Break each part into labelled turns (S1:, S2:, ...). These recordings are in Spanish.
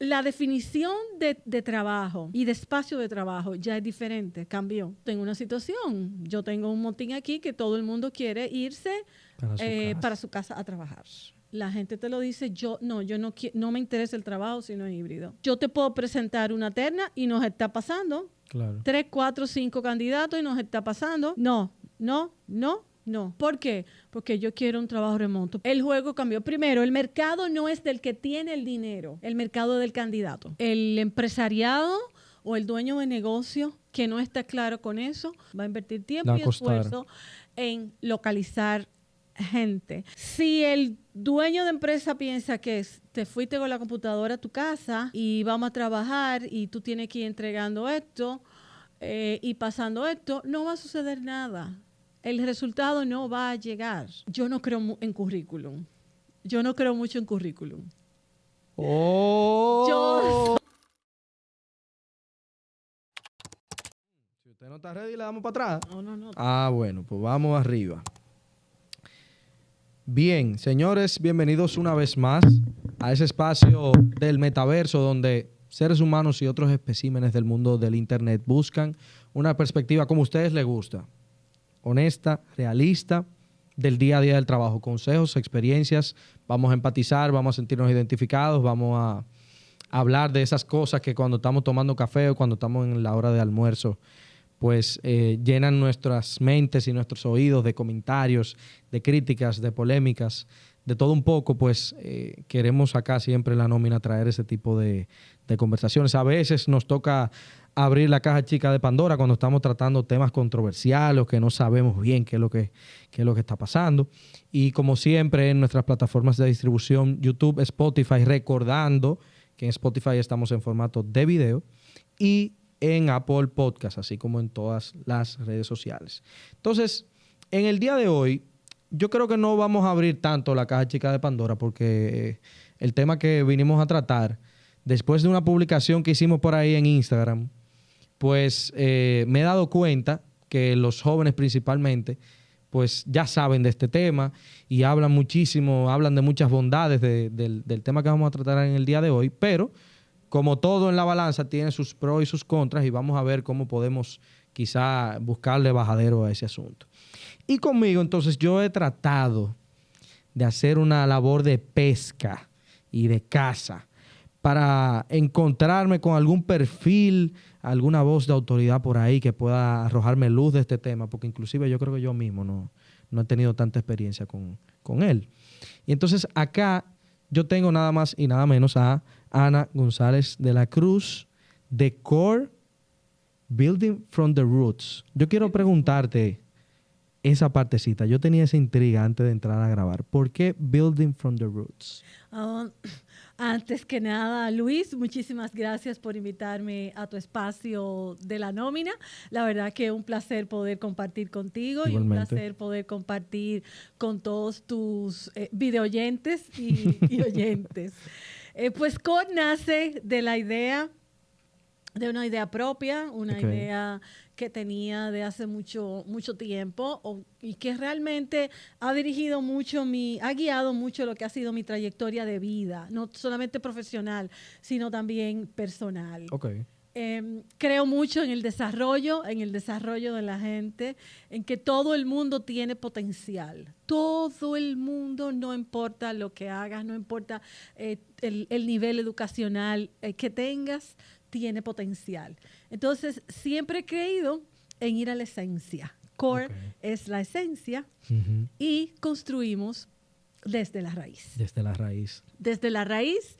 S1: La definición de, de, trabajo y de espacio de trabajo ya es diferente, cambió. Tengo una situación, yo tengo un motín aquí que todo el mundo quiere irse para su, eh, casa. Para su casa a trabajar. La gente te lo dice, yo no, yo no, no me interesa el trabajo si no es híbrido. Yo te puedo presentar una terna y nos está pasando. Claro. Tres, cuatro, cinco candidatos y nos está pasando. No, no, no, no. ¿Por qué? Porque yo quiero un trabajo remoto. El juego cambió. Primero, el mercado no es del que tiene el dinero, el mercado del candidato. El empresariado o el dueño de negocio que no está claro con eso va a invertir tiempo y esfuerzo en localizar gente. Si el dueño de empresa piensa que te fuiste con la computadora a tu casa y vamos a trabajar y tú tienes que ir entregando esto eh, y pasando esto, no va a suceder nada el resultado no va a llegar. Yo no creo en currículum. Yo no creo mucho en currículum.
S2: Oh. Si usted no está ready, le damos para atrás. No, no, no. Ah, bueno, pues vamos arriba. Bien, señores, bienvenidos una vez más a ese espacio del metaverso donde seres humanos y otros especímenes del mundo del Internet buscan una perspectiva como a ustedes les gusta honesta, realista del día a día del trabajo. Consejos, experiencias, vamos a empatizar, vamos a sentirnos identificados, vamos a hablar de esas cosas que cuando estamos tomando café o cuando estamos en la hora de almuerzo, pues eh, llenan nuestras mentes y nuestros oídos de comentarios, de críticas, de polémicas, de todo un poco, pues eh, queremos acá siempre en la nómina traer ese tipo de, de conversaciones. A veces nos toca abrir la caja chica de Pandora cuando estamos tratando temas controversiales o que no sabemos bien qué es lo que, está pasando. Y como siempre en nuestras plataformas de distribución, YouTube, Spotify, recordando que en Spotify estamos en formato de video y en Apple Podcast, así como en todas las redes sociales. Entonces, en el día de hoy, yo creo que no vamos a abrir tanto la caja chica de Pandora porque el tema que vinimos a tratar, después de una publicación que hicimos por ahí en Instagram, pues eh, me he dado cuenta que los jóvenes principalmente, pues ya saben de este tema y hablan muchísimo, hablan de muchas bondades del, tema que vamos a tratar en el día de hoy, pero como todo en la balanza tiene sus pros y sus contras y vamos a ver cómo podemos quizá buscarle bajadero a ese asunto. Y conmigo entonces yo he tratado de hacer una labor de pesca y de caza para encontrarme con algún perfil alguna voz de autoridad por ahí que pueda arrojarme luz de este tema, porque inclusive yo creo que yo mismo no, no he tenido tanta experiencia con, con él. Y entonces acá yo tengo nada más y nada menos a Ana González de la Cruz de Core Building from the Roots. Yo quiero preguntarte esa partecita. Yo tenía esa intriga antes de entrar a grabar. ¿Por qué Building from the Roots?
S1: Ah, antes que nada, Luis, muchísimas gracias por invitarme a tu espacio de la nómina. La verdad que es un placer poder compartir contigo y un placer poder compartir con todos tus eh, videoyentes y, oyentes. Eh, pues COD nace de la idea, de una idea propia, una idea que tenía de hace mucho, mucho tiempo y que realmente ha dirigido mucho mi, ha guiado mucho lo que ha sido mi trayectoria de vida, no solamente profesional, sino también personal. Em, creo mucho en el desarrollo, en el desarrollo de la gente, en que todo el mundo tiene potencial. Todo el mundo, no importa lo que hagas, no importa eh, el, nivel educacional eh, que tengas, tiene potencial. Entonces, siempre he creído en ir a la esencia. Core es la esencia y construimos desde la raíz.
S2: Desde la raíz.
S1: Desde la raíz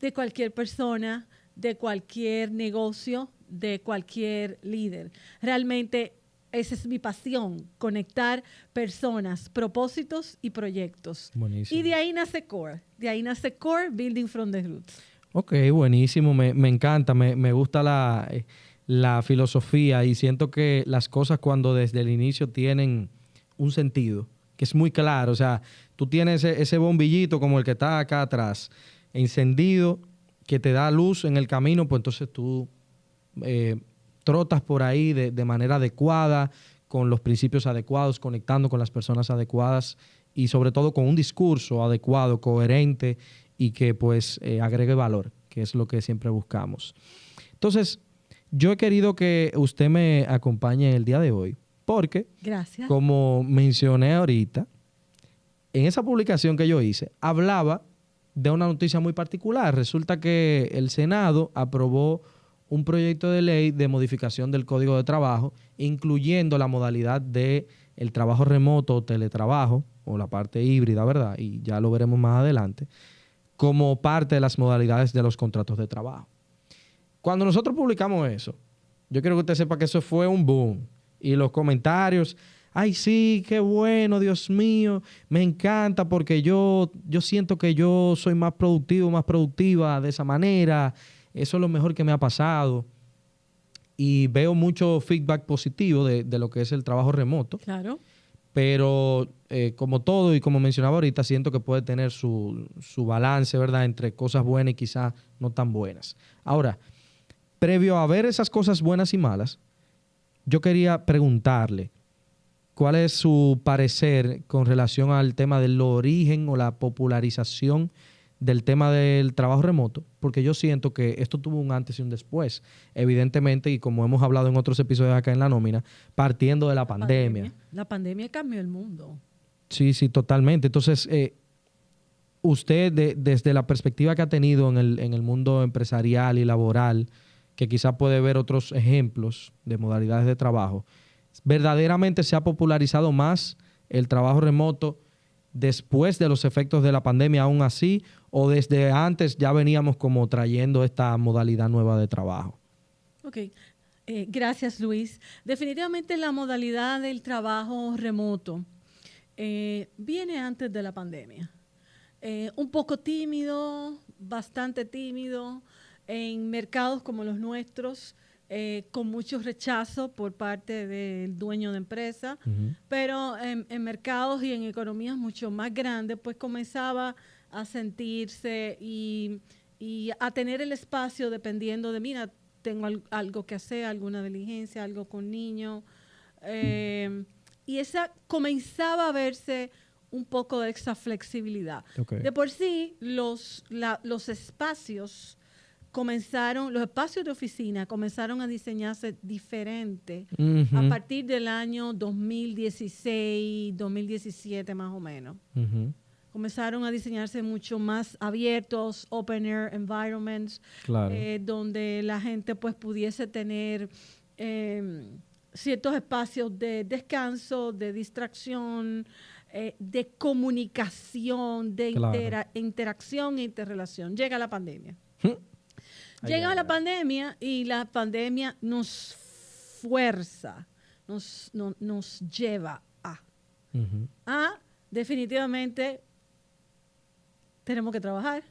S1: de cualquier persona, de cualquier negocio, de cualquier líder. Realmente esa es mi pasión, conectar personas, propósitos y proyectos. Y de ahí nace Core. De ahí nace Core Building from the Roots.
S2: Ok, buenísimo, me, encanta, me, gusta la, filosofía y siento que las cosas cuando desde el inicio tienen un sentido, que es muy claro, o sea, tú tienes ese, bombillito como el que está acá atrás, encendido, que te da luz en el camino, pues entonces tú eh, trotas por ahí de, de manera adecuada, con los principios adecuados, conectando con las personas adecuadas y sobre todo con un discurso adecuado, coherente y que pues eh, agregue valor, que es lo que siempre buscamos. Entonces, yo he querido que usted me acompañe el día de hoy, porque,
S1: Gracias.
S2: como mencioné ahorita, en esa publicación que yo hice, hablaba de una noticia muy particular. Resulta que el Senado aprobó un proyecto de ley de modificación del Código de Trabajo, incluyendo la modalidad de el trabajo remoto o teletrabajo, o la parte híbrida, ¿verdad? Y ya lo veremos más adelante, como parte de las modalidades de los contratos de trabajo. Cuando nosotros publicamos eso, yo quiero que usted sepa que eso fue un boom. Y los comentarios, ay sí, qué bueno, Dios mío, me encanta porque yo, yo siento que yo soy más productivo, más productiva de esa manera, eso es lo mejor que me ha pasado. Y veo mucho feedback positivo de, de lo que es el trabajo remoto.
S1: Claro.
S2: Pero eh, como todo y como mencionaba ahorita, siento que puede tener su, su balance, ¿verdad? Entre cosas buenas y quizás no tan buenas. Ahora, previo a ver esas cosas buenas y malas, yo quería preguntarle cuál es su parecer con relación al tema del origen o la popularización del tema del trabajo remoto, porque yo siento que esto tuvo un antes y un después, evidentemente, y como hemos hablado en otros episodios acá en la nómina, partiendo de la, pandemia.
S1: La pandemia cambió el mundo.
S2: Sí, sí, totalmente. Entonces, eh, usted, desde la perspectiva que ha tenido en el, en el mundo empresarial y laboral, que quizá puede ver otros ejemplos de modalidades de trabajo, verdaderamente se ha popularizado más el trabajo remoto después de los efectos de la pandemia aún así o desde antes ya veníamos como trayendo esta modalidad nueva de trabajo?
S1: Ok, eh, gracias Luis. Definitivamente la modalidad del trabajo remoto eh, viene antes de la pandemia. Eh, un poco tímido, bastante tímido, en mercados como los nuestros, eh, con mucho rechazo por parte del dueño de empresa, pero en, mercados y en economías mucho más grandes, pues comenzaba a sentirse y, a tener el espacio dependiendo de, mira, tengo algo que hacer, alguna diligencia, algo con niños. Eh, y esa comenzaba a verse un poco de esa flexibilidad. De por sí, los, los espacios comenzaron, los espacios de oficina comenzaron a diseñarse diferente a partir del año 2016, 2017 más o menos. Comenzaron a diseñarse mucho más abiertos, open air environments, eh, donde la gente pues pudiese tener em, ciertos espacios de descanso, de distracción, eh, de comunicación, de interacción e interrelación. Llega la pandemia. Llega la pandemia y la pandemia nos fuerza, nos, nos lleva a, a definitivamente tenemos que trabajar.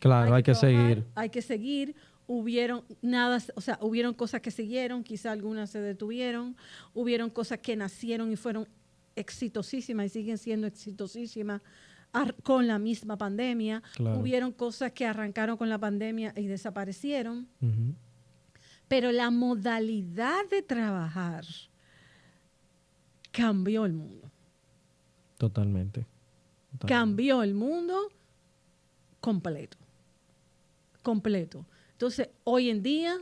S2: Claro, hay, que, seguir.
S1: Hay que seguir. Hubieron nada, o sea, hubieron cosas que siguieron, quizá algunas se detuvieron, hubieron cosas que nacieron y fueron exitosísimas y siguen siendo exitosísimas con la misma pandemia. Hubieron cosas que arrancaron con la pandemia y desaparecieron. Pero la modalidad de trabajar cambió el mundo.
S2: Totalmente.
S1: Cambió el mundo completo. Completo. Entonces, hoy en día,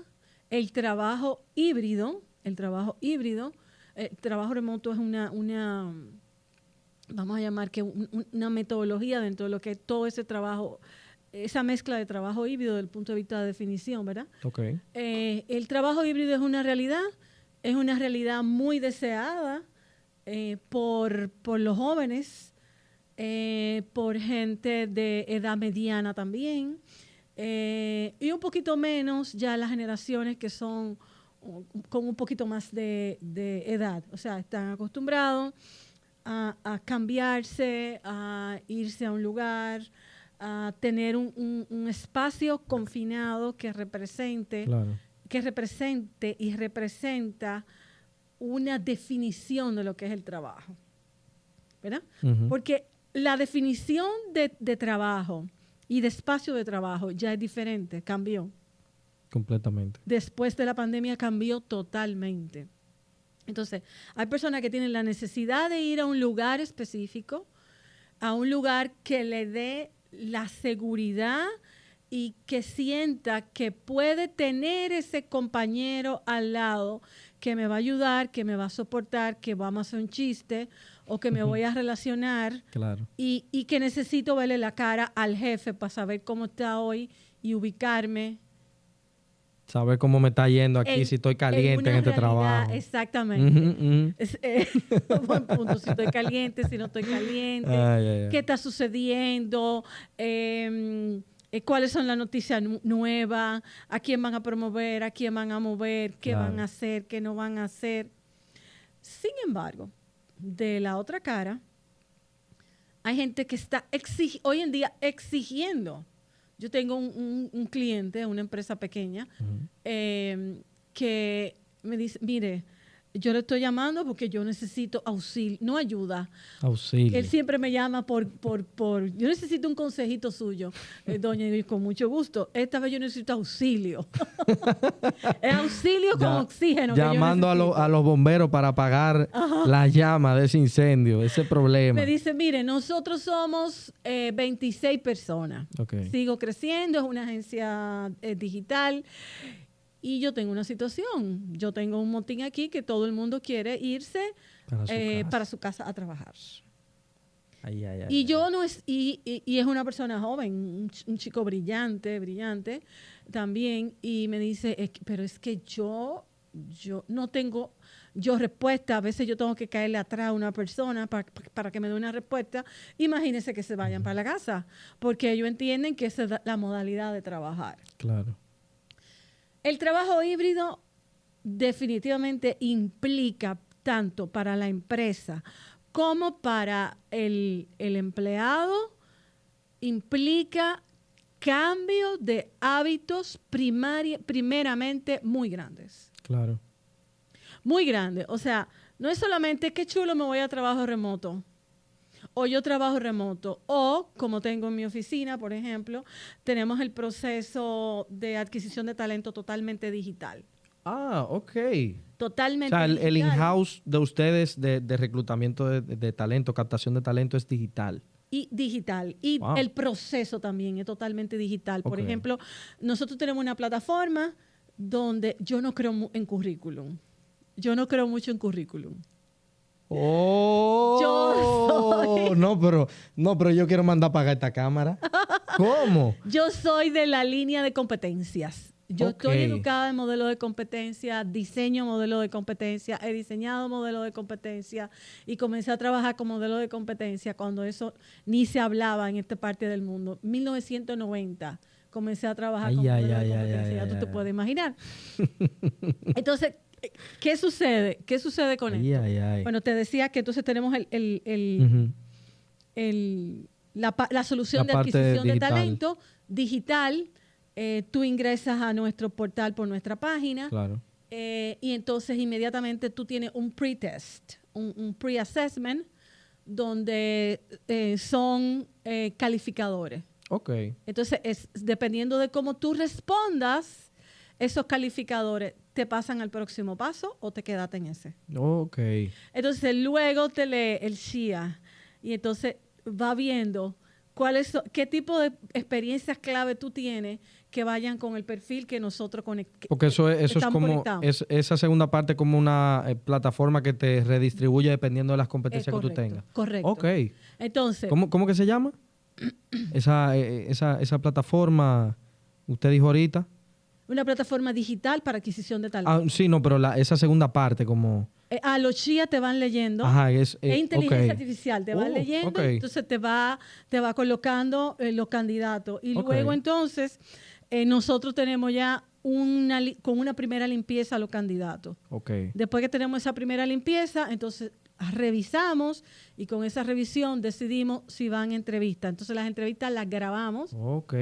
S1: el trabajo híbrido, el trabajo híbrido, el trabajo remoto es una, una vamos a llamar que una metodología dentro de lo que es todo ese trabajo, esa mezcla de trabajo híbrido desde el punto de vista de definición, ¿verdad?
S2: Okay.
S1: Eh, el trabajo híbrido es una realidad, es una realidad muy deseada eh, por, los jóvenes, eh, por gente de edad mediana también, y un poquito menos ya las generaciones que son con un poquito más de, de edad, o sea, están acostumbrados a, cambiarse, a irse a un lugar, a tener un, espacio confinado que represente, que represente y representa una definición de lo que es el trabajo. ¿Verdad? Porque la definición de, de, trabajo y de espacio de trabajo ya es diferente, cambió.
S2: Completamente.
S1: Después de la pandemia cambió totalmente. Entonces, hay personas que tienen la necesidad de ir a un lugar específico, a un lugar que le dé la seguridad y que sienta que puede tener ese compañero al lado que me va a ayudar, que me va a soportar, que vamos a hacer un chiste o que me voy a relacionar
S2: claro.
S1: y, y, que necesito verle la cara al jefe para saber cómo está hoy y ubicarme.
S2: Saber cómo me está yendo aquí, si estoy caliente en, este trabajo.
S1: Exactamente. Eh, buen punto, si estoy caliente, si no estoy caliente, qué está sucediendo, em, eh, cuáles son las noticias nuevas, a quién van a promover, a quién van a mover, qué van a hacer, qué no van a hacer. Sin embargo, de la otra cara, hay gente que está hoy en día exigiendo. Yo tengo un, cliente, una empresa pequeña, eh, que me dice, mire, yo le estoy llamando porque yo necesito auxilio, no ayuda.
S2: Auxilio.
S1: Él siempre me llama por, por, por yo necesito un consejito suyo, eh, doña, y con mucho gusto. Esta vez yo necesito auxilio. es auxilio con oxígeno.
S2: Llamando a, los bomberos para apagar la llama de ese incendio, ese problema.
S1: Me dice, mire, nosotros somos 26 eh, personas. Sigo creciendo, es una agencia eh, digital. Y yo tengo una situación, yo tengo un motín aquí que todo el mundo quiere irse para su, eh, casa. a trabajar. y yo no es, y, es una persona joven, un, chico brillante, brillante también, y me dice, pero es que yo, yo no tengo, yo respuesta, a veces yo tengo que caerle atrás a una persona para, para que me dé una respuesta, imagínense que se vayan para la casa, porque ellos entienden que esa es la modalidad de trabajar.
S2: Claro.
S1: El trabajo híbrido definitivamente implica tanto para la empresa como para el, empleado, implica cambio de hábitos primeramente muy grandes.
S2: Claro.
S1: Muy grandes. O sea, no es solamente qué chulo me voy a trabajo remoto o yo trabajo remoto, o como tengo en mi oficina, por ejemplo, tenemos el proceso de adquisición de talento totalmente digital.
S2: Ah, ok.
S1: Totalmente.
S2: O sea, el, in-house de ustedes de, reclutamiento de, talento, captación de talento es digital.
S1: Y digital. Y el proceso también es totalmente digital. Por ejemplo, nosotros tenemos una plataforma donde yo no creo en currículum. Yo no creo mucho en currículum.
S2: Oh, yo no, pero no, pero yo quiero mandar a pagar esta cámara. ¿Cómo?
S1: Yo soy de la línea de competencias. Yo estoy educada en modelo de competencia, diseño modelo de competencia, he diseñado modelo de competencia y comencé a trabajar con modelo de competencia cuando eso ni se hablaba en esta parte del mundo. 1990 comencé a trabajar con de competencia, ya tú te puedes imaginar. Entonces, ¿Qué sucede? ¿Qué sucede con esto? Bueno, te decía que entonces tenemos la, solución de adquisición de talento digital. Eh, tú ingresas a nuestro portal por nuestra página.
S2: Claro.
S1: Eh, y entonces inmediatamente tú tienes un pre-test, un, pre-assessment, donde eh, son calificadores.
S2: Ok.
S1: Entonces, es, dependiendo de cómo tú respondas, esos calificadores te pasan al próximo paso o te quedaste en ese.
S2: Ok.
S1: Entonces luego te lee el Shia y entonces va viendo cuáles qué tipo de experiencias clave tú tienes que vayan con el perfil que nosotros conectamos.
S2: Porque eso es, eso es como es, esa segunda parte como una eh, plataforma que te redistribuye dependiendo de las competencias que tú tengas.
S1: Correcto.
S2: Ok.
S1: Entonces.
S2: ¿Cómo, cómo que se llama? Esa, eh, esa, esa plataforma, usted dijo ahorita.
S1: Una plataforma digital para adquisición de talento.
S2: Ah, sí, no, pero la, esa segunda parte como...
S1: Eh, a los chía te van leyendo.
S2: Ajá, es...
S1: Eh, inteligencia artificial, te van uh, leyendo, entonces te va, te va colocando eh, los candidatos. Y luego entonces nosotros tenemos ya una, con una primera limpieza a los candidatos.
S2: Okay.
S1: Después que tenemos esa primera limpieza, entonces revisamos y con esa revisión decidimos si van a entrevista. Entonces las entrevistas las grabamos.
S2: Ok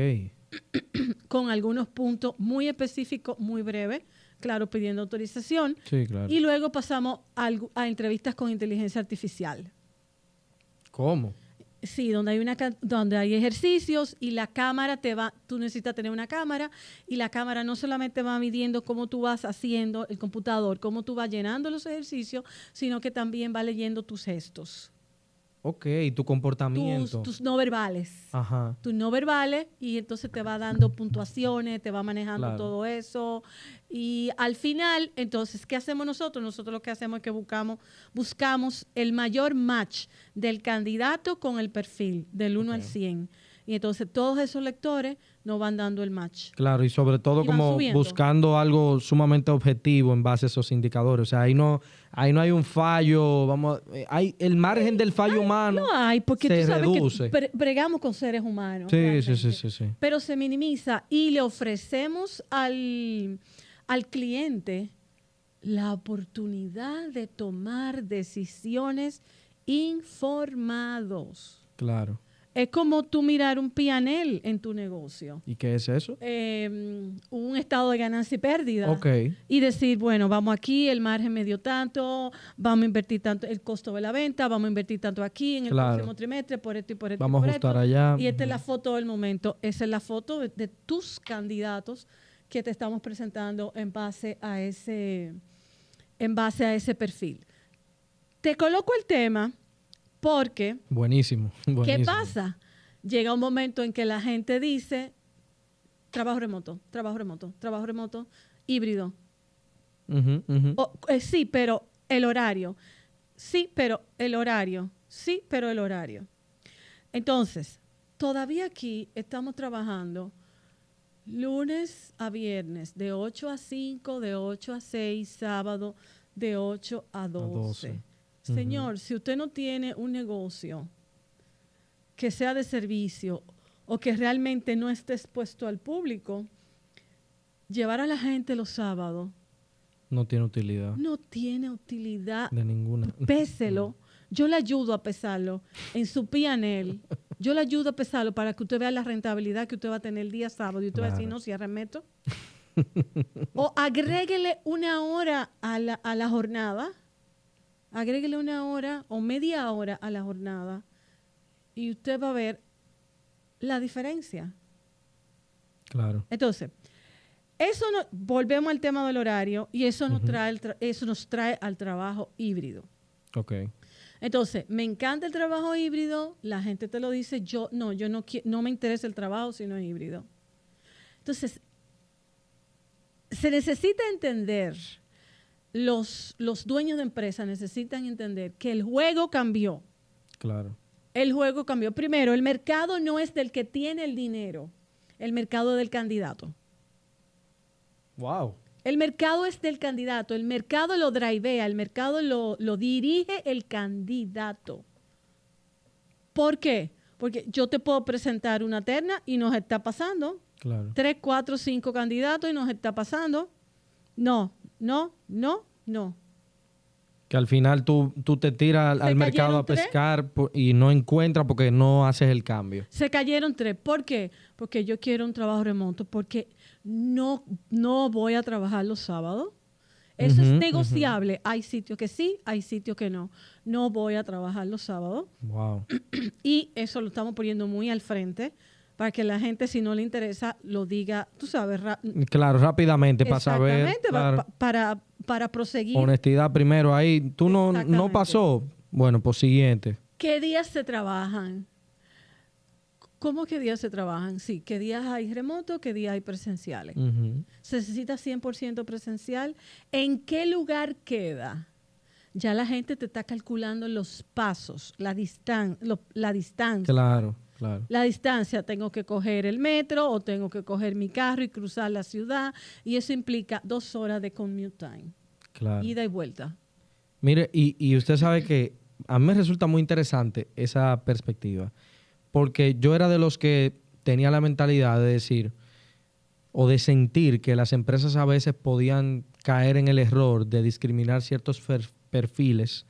S1: con algunos puntos muy específicos, muy breves, claro, pidiendo autorización.
S2: Sí, claro.
S1: Y luego pasamos a, entrevistas con inteligencia artificial.
S2: ¿Cómo?
S1: Sí, donde hay una donde hay ejercicios y la cámara te va, tú necesitas tener una cámara y la cámara no solamente va midiendo cómo tú vas haciendo el computador, cómo tú vas llenando los ejercicios, sino que también va leyendo tus gestos.
S2: Ok, tu comportamiento.
S1: Tus, no verbales. Ajá. Tus no verbales y entonces te va dando puntuaciones, te va manejando todo eso. Y al final, entonces, ¿qué hacemos nosotros? Nosotros lo que hacemos es que buscamos, buscamos el mayor match del candidato con el perfil, del 1 al 100. Y entonces todos esos lectores nos van dando el match.
S2: Claro, y sobre todo como buscando algo sumamente objetivo en base a esos indicadores. O sea, ahí no, ahí no hay un fallo, vamos, eh, hay el margen del fallo humano.
S1: No hay, porque tú sabes que bregamos con seres humanos.
S2: Sí, sí, sí, sí, sí.
S1: Pero se minimiza y le ofrecemos al, al cliente la oportunidad de tomar decisiones informados.
S2: Claro.
S1: Es como tú mirar un pianel en tu negocio.
S2: ¿Y qué es eso?
S1: Em, un estado de ganancia y pérdida.
S2: Ok.
S1: Y decir, bueno, vamos aquí, el margen me dio tanto, vamos a invertir tanto, el costo de la venta, vamos a invertir tanto aquí en el próximo trimestre, por esto y por esto.
S2: Vamos
S1: a
S2: ajustar allá.
S1: Y esta es la foto del momento. Esa es la foto de, tus candidatos que te estamos presentando en base a ese, en base a ese perfil. Te coloco el tema porque...
S2: Buenísimo,
S1: ¿Qué pasa? Llega un momento en que la gente dice, trabajo remoto, trabajo remoto, trabajo remoto, híbrido. Eh, sí, pero el horario. Sí, pero el horario. Sí, pero el horario. Entonces, todavía aquí estamos trabajando lunes a viernes, de 8 a 5, de 8 a 6, sábado, de 8 a 12. Señor, si usted no tiene un negocio que sea de servicio o que realmente no esté expuesto al público, llevar a la gente los sábados
S2: no tiene utilidad.
S1: No tiene utilidad.
S2: De ninguna.
S1: Péselo. Yo le ayudo a pesarlo en su PNL. Yo le ayudo a pesarlo para que usted vea la rentabilidad que usted va a tener el día sábado y usted va a decir, no, si remeto. o agréguele una hora a la, a la jornada agréguele una hora o media hora a la jornada y usted va a ver la diferencia.
S2: Claro.
S1: Entonces, eso no, volvemos al tema del horario y eso nos, trae, eso nos trae al trabajo híbrido.
S2: Ok.
S1: Entonces, me encanta el trabajo híbrido, la gente te lo dice, yo no, yo no, no me interesa el trabajo si no es híbrido. Entonces, se necesita entender los, los dueños de empresa necesitan entender que el juego cambió.
S2: Claro.
S1: El juego cambió. Primero, el mercado no es del que tiene el dinero, el mercado del candidato.
S2: Wow.
S1: El mercado es del candidato, el mercado lo drivea, el mercado lo, lo dirige el candidato. ¿Por qué? Porque yo te puedo presentar una terna y nos está pasando.
S2: Claro.
S1: Tres, cuatro, cinco candidatos y nos está pasando. No, no, no, no.
S2: Que al final tú, tú te tiras al mercado a pescar y no encuentras porque no haces el cambio.
S1: Se cayeron tres. ¿Por qué? Porque yo quiero un trabajo remoto, porque no, no voy a trabajar los sábados. Eso es negociable. Hay sitios que sí, hay sitios que no. No voy a trabajar los sábados.
S2: Wow.
S1: Y eso lo estamos poniendo muy al frente para que la gente, si no le interesa, lo diga, tú sabes.
S2: claro, rápidamente, para saber.
S1: Claro. para, para proseguir.
S2: Honestidad primero ahí. ¿Tú no, no pasó? Bueno, pues siguiente.
S1: ¿Qué días se trabajan? ¿Cómo qué días se trabajan? Sí, ¿qué días hay remoto? ¿Qué días hay presenciales? ¿Se necesita 100% presencial? ¿En qué lugar queda? Ya la gente te está calculando los pasos, la, distan la distancia.
S2: Claro.
S1: La distancia, tengo que coger el metro o tengo que coger mi carro y cruzar la ciudad y eso implica dos horas de commute time.
S2: Claro.
S1: Ida y vuelta.
S2: Mire, y, y usted sabe que a mí me resulta muy interesante esa perspectiva, porque yo era de los que tenía la mentalidad de decir o de sentir que las empresas a veces podían caer en el error de discriminar ciertos perfiles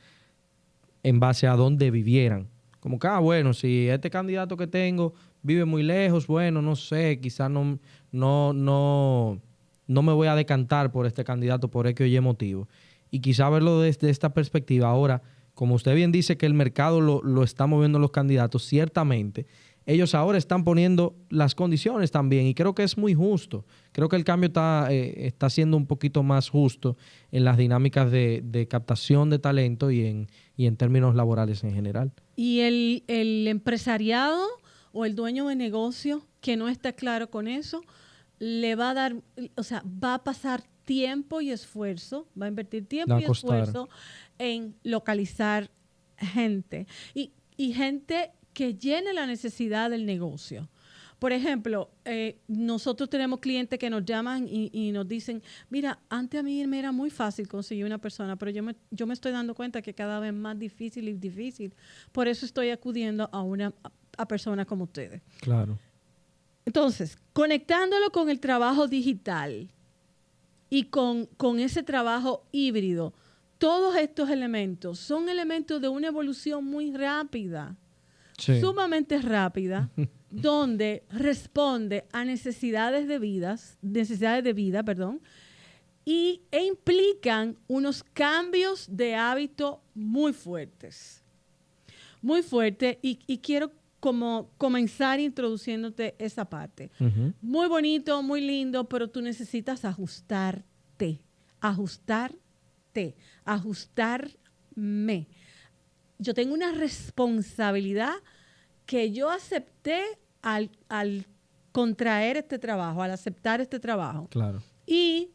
S2: en base a dónde vivieran. Como que, ah, bueno, si este candidato que tengo vive muy lejos, bueno, no sé, quizás no, no, no, no me voy a decantar por este candidato por X o Y motivo. Y quizá verlo desde esta perspectiva. Ahora, como usted bien dice que el mercado lo, lo está moviendo los candidatos, ciertamente ellos ahora están poniendo las condiciones también y creo que es muy justo. Creo que el cambio está, eh, está siendo un poquito más justo en las dinámicas de, captación de talento y en, y en términos laborales en general.
S1: Y el, el empresariado o el dueño de negocio que no está claro con eso, le va a dar, o sea, va a pasar tiempo y esfuerzo, va a invertir tiempo y esfuerzo en localizar gente. Y, y gente que llene la necesidad del negocio. Por ejemplo, eh, nosotros tenemos clientes que nos llaman y, nos dicen, mira, antes a mí me era muy fácil conseguir una persona, pero yo me, yo me estoy dando cuenta que cada vez más difícil y difícil. Por eso estoy acudiendo a una a personas como ustedes.
S2: Claro.
S1: Entonces, conectándolo con el trabajo digital y con, con ese trabajo híbrido, todos estos elementos son elementos de una evolución muy rápida, sumamente rápida, donde responde a necesidades de vidas, necesidades de vida, perdón, y, e implican unos cambios de hábito muy fuertes. Muy fuertes. Y, y quiero como comenzar introduciéndote esa parte. Muy bonito, muy lindo, pero tú necesitas ajustarte, ajustarte, ajustarme. Yo tengo una responsabilidad que yo acepté al, contraer este trabajo, al aceptar este trabajo.
S2: Claro.
S1: Y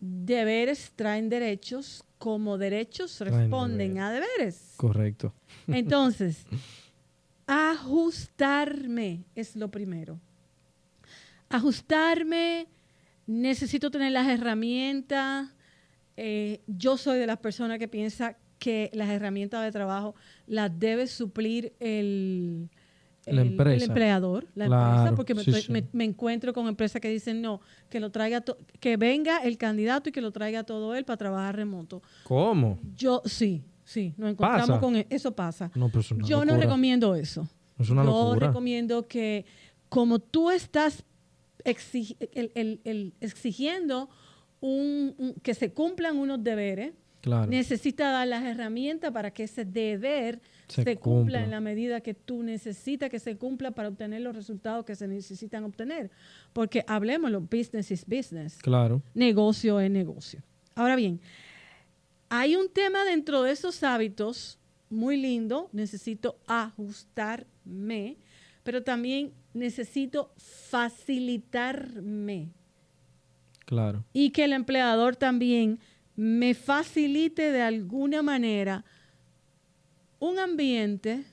S1: deberes traen derechos, como derechos responden a deberes.
S2: Correcto.
S1: Entonces, Ajustarme es lo primero. Ajustarme, necesito tener las herramientas. Eh, yo soy de las personas que piensa que las herramientas de trabajo las debe suplir el, el, empleador, la empresa, porque me, encuentro con empresas que dicen no, que lo traiga que venga el candidato y que lo traiga todo él para trabajar remoto.
S2: ¿Cómo?
S1: Yo sí, Sí, nos encontramos con e-, eso. pasa. Yo no recomiendo eso.
S2: Es una
S1: Yo recomiendo que como tú estás exigiendo un, que se cumplan unos deberes, necesita dar las herramientas para que ese deber se, cumpla. en la medida que tú necesitas que se cumpla para obtener los resultados que se necesitan obtener. Porque hablemoslo, business is business.
S2: Claro.
S1: Negocio es negocio. Ahora bien, hay un tema dentro de esos hábitos muy lindo, necesito ajustarme, pero también necesito facilitarme.
S2: Claro.
S1: Y que el empleador también me facilite de alguna manera un ambiente,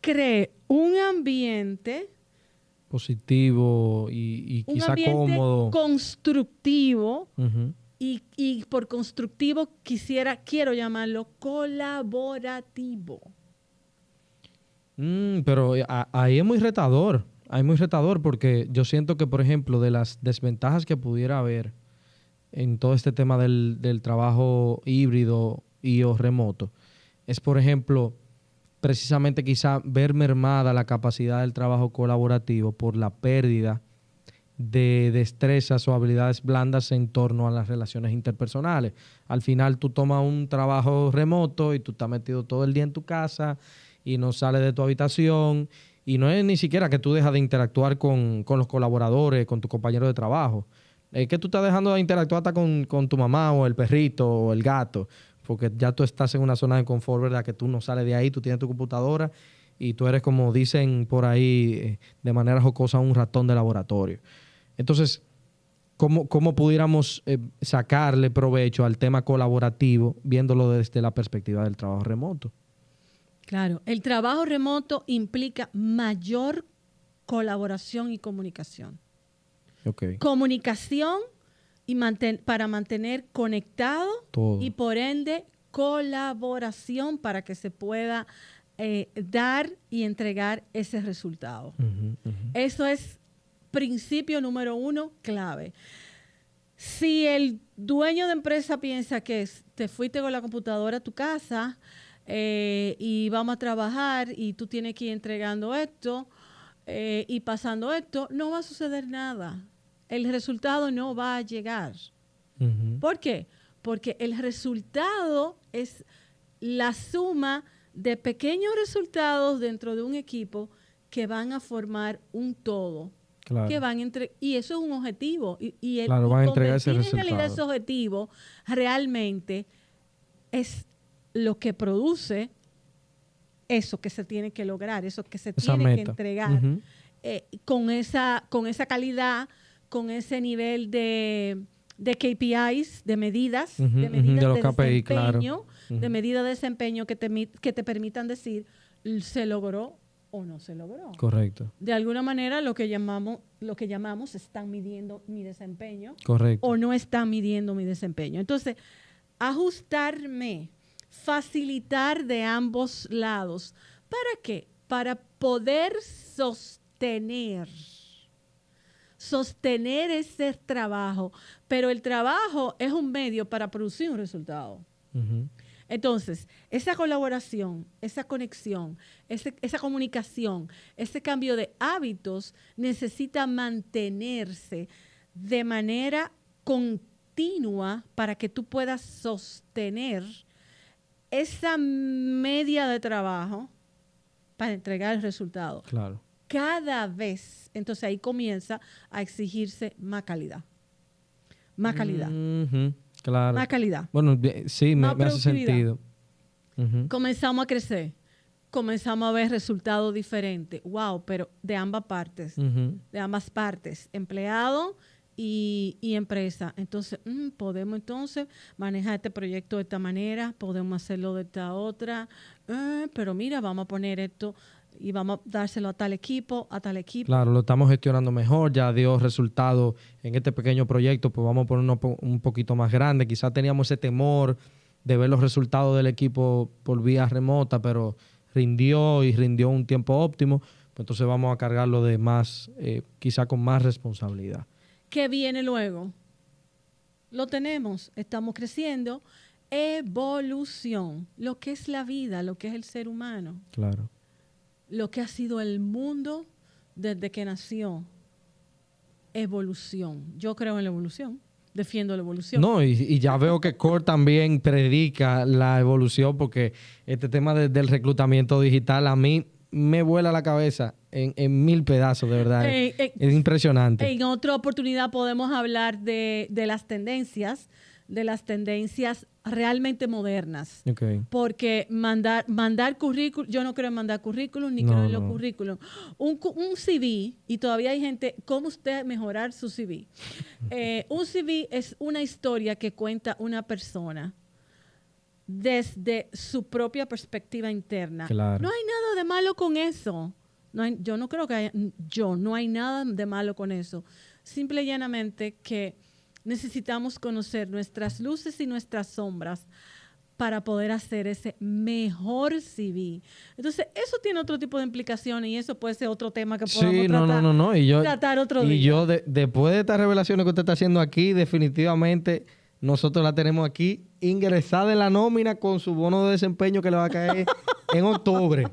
S1: cree un ambiente
S2: positivo y, y quizá cómodo.
S1: Constructivo y, por constructivo quisiera, quiero llamarlo colaborativo.
S2: Mm, pero eh, ahí es muy retador, ahí es muy retador porque yo siento que, por ejemplo, de las desventajas que pudiera haber en todo este tema del, del trabajo híbrido y o remoto, es, por ejemplo, precisamente quizá ver mermada la capacidad del trabajo colaborativo por la pérdida de destrezas o habilidades blandas en torno a las relaciones interpersonales. Al final tú tomas un trabajo remoto y tú estás metido todo el día en tu casa y no sales de tu habitación y no es ni siquiera que tú dejas de interactuar con, los colaboradores, con tu compañero de trabajo. Es que tú estás dejando de interactuar hasta con, tu mamá o el perrito o el gato, porque ya tú estás en una zona de confort, ¿verdad? Que tú no sales de ahí, tú tienes tu computadora y tú eres como dicen por ahí eh, de manera jocosa un ratón de laboratorio. Entonces, ¿cómo, cómo pudiéramos eh, sacarle provecho al tema colaborativo viéndolo desde la perspectiva del trabajo remoto?
S1: Claro, el trabajo remoto implica mayor colaboración y comunicación. Comunicación y para mantener conectado y por ende colaboración para que se pueda eh, dar y entregar ese resultado. Eso es principio número uno clave. Si el dueño de empresa piensa que te fuiste con la computadora a tu casa eh, y vamos a trabajar y tú tienes que ir entregando esto eh, y pasando esto, no va a suceder nada. El resultado no va a llegar. ¿Por qué? Porque el resultado es la suma de pequeños resultados dentro de un equipo que van a formar un todo que van entre y eso es un objetivo y, el
S2: claro, van a entregar ese
S1: resultado. en realidad ese objetivo realmente es lo que produce eso que se tiene que lograr, eso que se tiene que entregar, eh, con, esa, con esa calidad, con ese nivel de, de KPIs, de medidas, de medidas de, desempeño, de medida de desempeño que te, que te permitan decir, se logró o no se logró.
S2: Correcto.
S1: De alguna manera lo que llamamos, lo que llamamos están midiendo mi desempeño.
S2: Correcto.
S1: O no están midiendo mi desempeño. Entonces, ajustarme, facilitar de ambos lados. ¿Para qué? Para poder sostener sostener ese trabajo, pero el trabajo es un medio para producir un resultado. Entonces, esa colaboración, esa conexión, esa comunicación, ese cambio de hábitos necesita mantenerse de manera continua para que tú puedas sostener esa media de trabajo para entregar el resultado.
S2: Claro.
S1: Cada vez, entonces ahí comienza a exigirse más calidad. Más calidad.
S2: Claro.
S1: Más calidad.
S2: Bueno, sí, me, hace sentido.
S1: Comenzamos a crecer. Comenzamos a ver resultados diferentes. Wow, pero de ambas partes. De ambas partes. Empleado y, empresa. Entonces, mm, podemos entonces manejar este proyecto de esta manera, podemos hacerlo de esta otra, eh, pero mira, vamos a poner esto y vamos a dárselo a tal equipo, a tal equipo.
S2: Claro, lo estamos gestionando mejor, ya dio resultado en este pequeño proyecto, pues vamos a ponerlo un poquito más grande. Quizás teníamos ese temor de ver los resultados del equipo por vía remota, pero rindió y rindió un tiempo óptimo, pues entonces vamos a cargarlo de más, eh, quizá con más responsabilidad.
S1: ¿Qué viene luego? Lo tenemos, estamos creciendo. Evolución, lo que es la vida, lo que es el ser humano.
S2: Claro
S1: lo que ha sido el mundo desde que nació. Evolución. Yo creo en la evolución. Defiendo la evolución.
S2: No, y, ya veo que Core también predica la evolución porque este tema del reclutamiento digital a mí me vuela la cabeza en, mil pedazos, de verdad. es impresionante.
S1: En otra oportunidad podemos hablar de, de las tendencias de las tendencias realmente modernas. Porque mandar, mandar currículum, yo no creo en mandar currículum ni creo en los currículum. Un, un, CV, y todavía hay gente, ¿cómo usted mejorar su CV? Eh, un CV es una historia que cuenta una persona desde su propia perspectiva interna. No hay nada de malo con eso. No yo no creo que haya, yo, no hay nada de malo con eso. Simple y llanamente que necesitamos conocer nuestras luces y nuestras sombras para poder hacer ese mejor CV. Entonces, eso tiene otro tipo de implicaciones y eso puede ser otro tema que podamos
S2: sí,
S1: no,
S2: tratar, no, no, no. Y yo,
S1: tratar otro día.
S2: Y yo, después de estas revelaciones que usted está haciendo aquí, definitivamente nosotros la tenemos aquí ingresada en la nómina con su bono de desempeño que le va a caer en octubre.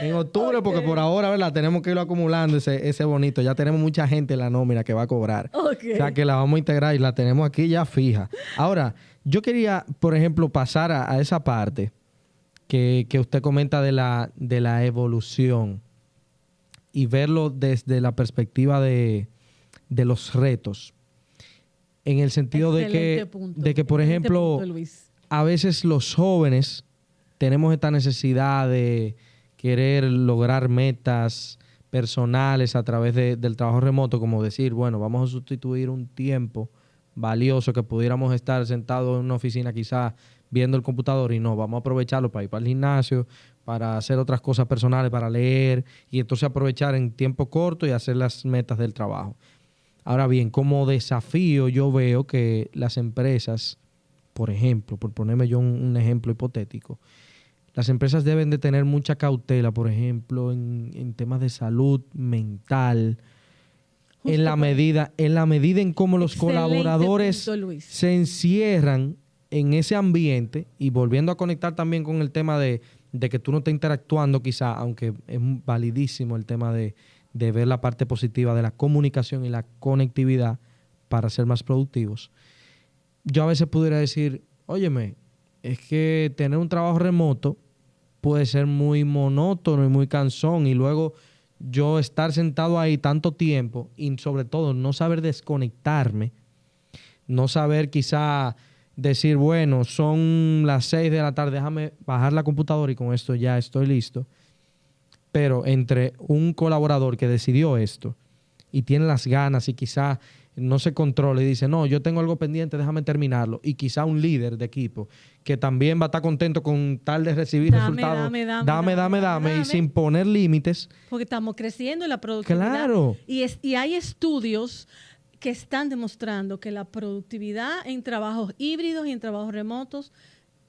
S2: En octubre, porque por ahora, ¿verdad? Tenemos que irlo acumulando ese, ese bonito. Ya tenemos mucha gente en la nómina que va a cobrar. O sea, que la vamos a integrar y la tenemos aquí ya fija. Ahora, yo quería, por ejemplo, pasar a, esa parte que, usted comenta de la, de la evolución y verlo desde la perspectiva de, de los retos en el sentido de que, de que, por ejemplo, a veces los jóvenes tenemos esta necesidad de querer lograr metas personales a través del trabajo remoto, como decir, bueno, vamos a sustituir un tiempo valioso que pudiéramos estar sentados en una oficina quizás viendo el computador y no, vamos a aprovecharlo para ir para el gimnasio, para hacer otras cosas personales, para leer y entonces aprovechar en tiempo corto y hacer las metas del trabajo. Ahora bien, como desafío yo veo que las empresas, por ejemplo, por ponerme yo un, ejemplo hipotético, las empresas deben de tener mucha cautela, por ejemplo, en, temas de salud mental, en la medida, en la medida en cómo los colaboradores se encierran en ese ambiente y volviendo a conectar también con el tema de, de que tú no estás interactuando quizá, aunque es validísimo el tema de, de ver la parte positiva de la comunicación y la conectividad para ser más productivos. Yo a veces pudiera decir, óyeme, es que tener un trabajo remoto puede ser muy monótono y muy cansón y luego yo estar sentado ahí tanto tiempo y sobre todo no saber desconectarme, no saber quizá decir, bueno, son las 6 de la tarde, déjame bajar la computadora y con esto ya estoy listo. Pero entre un colaborador que decidió esto y tiene las ganas y quizá no se controla y dice, no, yo tengo algo pendiente, déjame terminarlo. Y quizá un líder de equipo que también va a estar contento con tal de recibir resultados. Dame dame dame, dame, y sin poner límites.
S1: Porque estamos creciendo en la productividad.
S2: Claro.
S1: Y, es, y hay estudios que están demostrando que la productividad en trabajos híbridos y en trabajos remotos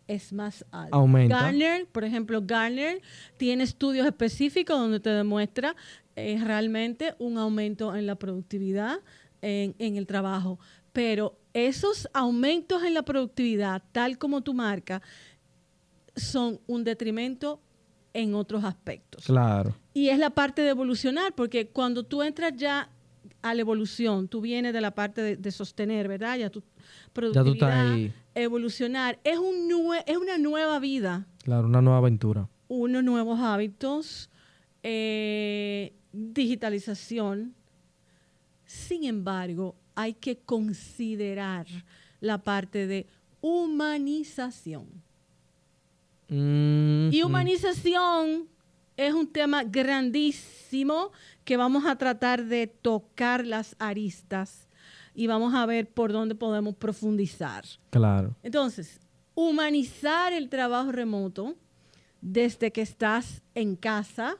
S1: es más alta.
S2: Aumenta.
S1: Garner, por ejemplo, Garner tiene estudios específicos donde te demuestra eh, realmente un aumento en la productividad en, en, el trabajo. Pero esos aumentos en la productividad, tal como tu marca, son un detrimento en otros aspectos.
S2: Claro.
S1: Y es la parte de evolucionar, porque cuando tú entras ya a la evolución. Tú vienes de la parte de, sostener, ¿verdad? Ya tu productividad, evolucionar. Es, un es una nueva vida.
S2: Claro, una nueva aventura.
S1: Unos nuevos hábitos, eh, digitalización. Sin embargo, hay que considerar la parte de humanización.
S2: Mm,
S1: y humanización es un tema grandísimo que vamos a tratar de tocar las aristas y vamos a ver por dónde podemos profundizar.
S2: Claro.
S1: Entonces, humanizar el trabajo remoto desde que estás en casa,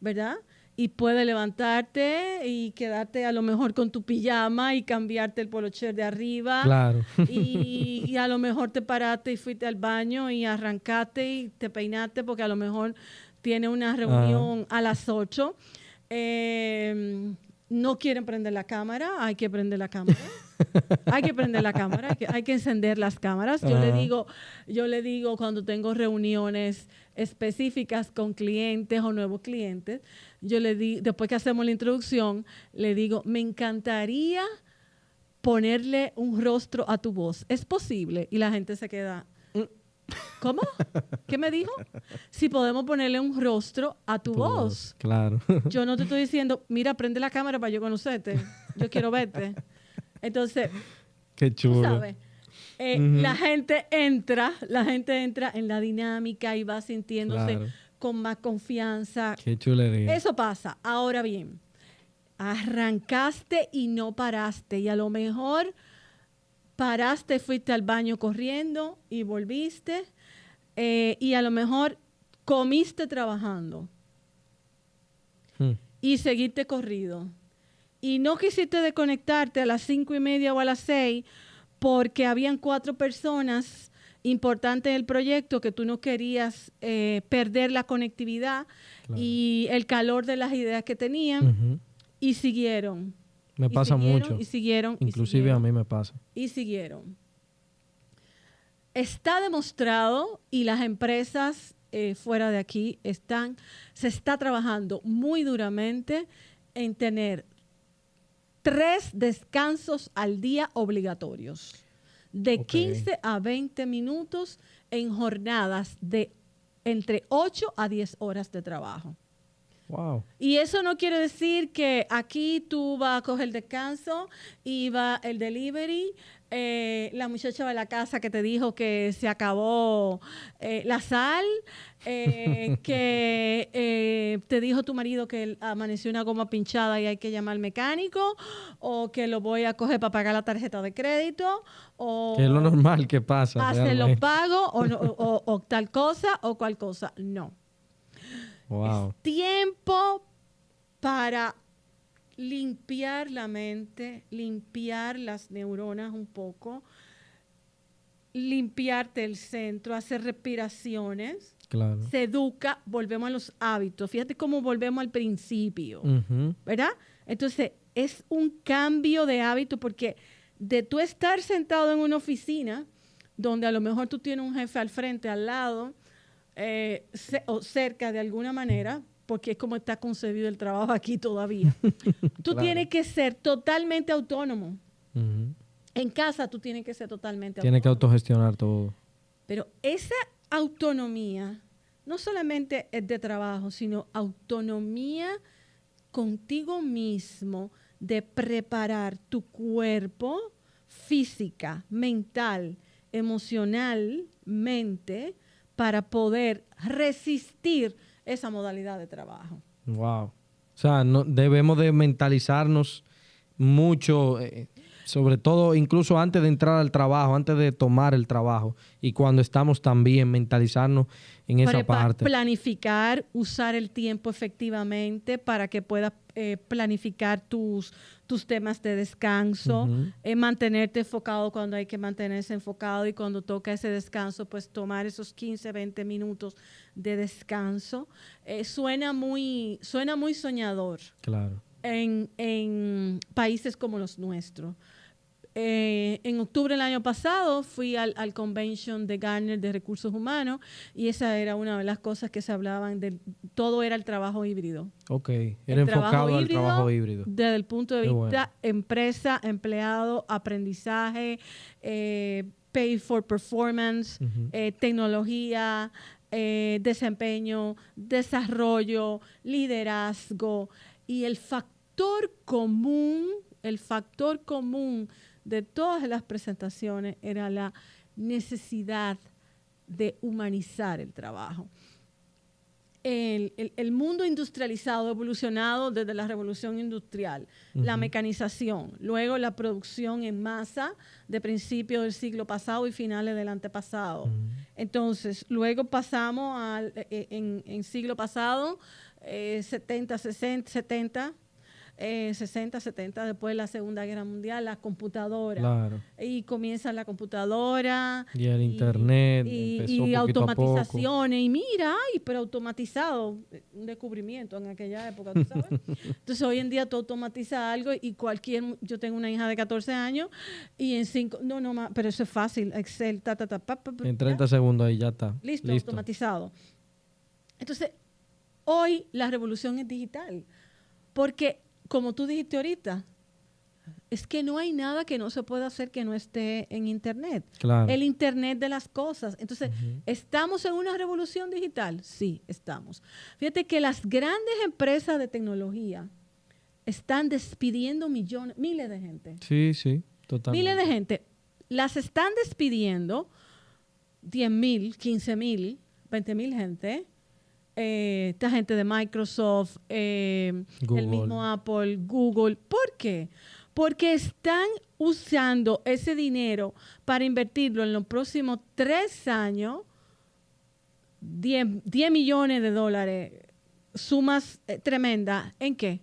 S1: ¿verdad? Y puedes levantarte y quedarte a lo mejor con tu pijama y cambiarte el polocher de arriba.
S2: Claro.
S1: Y, y, a lo mejor te paraste y fuiste al baño y arrancaste y te peinaste porque a lo mejor tiene una reunión a las 8. Em, no quieren prender la cámara, hay que prender la cámara. hay que prender la cámara, hay que, encender las cámaras. Yo le digo, yo le digo cuando tengo reuniones específicas con clientes o nuevos clientes, yo le digo, después que hacemos la introducción, le digo, me encantaría ponerle un rostro a tu voz. ¿Es posible? Y la gente se queda, ¿Cómo? ¿Qué me dijo? Si podemos ponerle un rostro a tu, voz.
S2: Claro.
S1: Yo no te estoy diciendo, mira, prende la cámara para yo conocerte. Yo quiero verte. Entonces,
S2: Qué chulo.
S1: sabes, eh, la gente entra, la gente entra en la dinámica y va sintiéndose con más confianza.
S2: Qué chulería.
S1: Eso pasa. Ahora bien, arrancaste y no paraste. Y a lo mejor paraste, fuiste al baño corriendo y volviste, eh, y a lo mejor comiste trabajando hmm. y seguiste corrido. Y no quisiste desconectarte a las cinco y media o a las seis porque habían cuatro personas importantes en el proyecto que tú no querías eh, perder la conectividad y el calor de las ideas que tenían y siguieron.
S2: Me pasa mucho.
S1: Y siguieron.
S2: Inclusive a mí me pasa.
S1: Y siguieron. Está demostrado y las empresas eh, fuera de aquí están, se está trabajando muy duramente en tener tres descansos al día obligatorios, de 15 a 20 minutos en jornadas de entre 8 a 10 horas de trabajo. Y eso no quiere decir que aquí tú vas a coger descanso y va el delivery. Eh, la muchacha de la casa que te dijo que se acabó eh, la sal, eh, que te dijo tu marido que amaneció una goma pinchada y hay que llamar al mecánico, o que lo voy a coger para pagar la tarjeta de crédito, o...
S2: Que es lo normal que pasa.
S1: Hacer los pagos, o, o tal cosa, o cual cosa. No es tiempo para limpiar la mente, limpiar las neuronas un poco, limpiarte el centro, hacer respiraciones.
S2: Claro.
S1: Se educa, volvemos a los hábitos. Fíjate cómo volvemos al principio, ¿verdad? Entonces, es un cambio de hábito porque de tú estar sentado en una oficina donde a lo mejor tú tienes un jefe al frente, al lado, eh, o cerca de alguna manera, porque es como está concebido el trabajo aquí todavía. tú tienes que ser totalmente autónomo. En casa tú tienes que ser totalmente
S2: autónomo. Tienes que autogestionar todo.
S1: Pero esa autonomía no solamente es de trabajo, sino autonomía contigo mismo de preparar tu cuerpo física, mental, emocionalmente para poder resistir esa modalidad de trabajo.
S2: Wow. O sea, no, debemos de mentalizarnos mucho, eh, sobre todo incluso antes de entrar al trabajo, antes de tomar el trabajo y cuando estamos también mentalizarnos en esa parte.
S1: Planificar, usar el tiempo efectivamente para que puedas eh, planificar tus, tus temas de descanso, eh, mantenerte enfocado cuando hay que mantenerse enfocado y cuando toca ese descanso, pues tomar esos 15, 20 minutos de descanso. Eh, suena, muy, suena muy soñador.
S2: Claro.
S1: En, en países como los nuestros. Eh, en octubre del año pasado fui al, convention de Garner de recursos humanos y esa era una de las cosas que se hablaban de todo era el trabajo híbrido.
S2: Ok, era enfocado al trabajo híbrido.
S1: Desde el punto de vista empresa, empleado, aprendizaje, eh, pay for performance, eh, tecnología, desempeño, desarrollo, liderazgo y el factor común, el factor común de todas las presentaciones era la necesidad de humanizar el trabajo. El, mundo industrializado evolucionado desde la revolución industrial, la mecanización, luego la producción en masa de principios del siglo pasado y finales del antepasado. Entonces, luego pasamos al, e, e, en, en siglo pasado, 70, 60, 70, 60, eh, 70, después de la Segunda Guerra Mundial, la computadora. Y comienza la computadora.
S2: Y el Internet.
S1: Y, automatizaciones. Y mira, ay, pero automatizado. Un descubrimiento en aquella época, ¿tú sabes? Entonces, hoy en día tú automatizas algo y cualquier. Yo tengo una hija de 14 años y en 5. No, no, pero eso es fácil. Excel, ta, ta, ta. Pa,
S2: en 30 segundos ahí ya está.
S1: Listo, automatizado. Entonces, hoy la revolución es digital. Porque como tú dijiste ahorita, es que no hay nada que no se pueda hacer que no esté en Internet. El Internet de las cosas. Entonces, ¿estamos en una revolución digital? Sí, estamos. Fíjate que las grandes empresas de tecnología están despidiendo millones, miles de gente.
S2: Sí, sí, totalmente.
S1: Miles de gente. Las están despidiendo 10 mil, 15 mil, 20 mil gente eh, esta gente de Microsoft, eh, el mismo Apple, Google. ¿Por qué? Porque están usando ese dinero para invertirlo en los próximos tres años, 10, millones de dólares, sumas eh, tremendas. ¿En qué?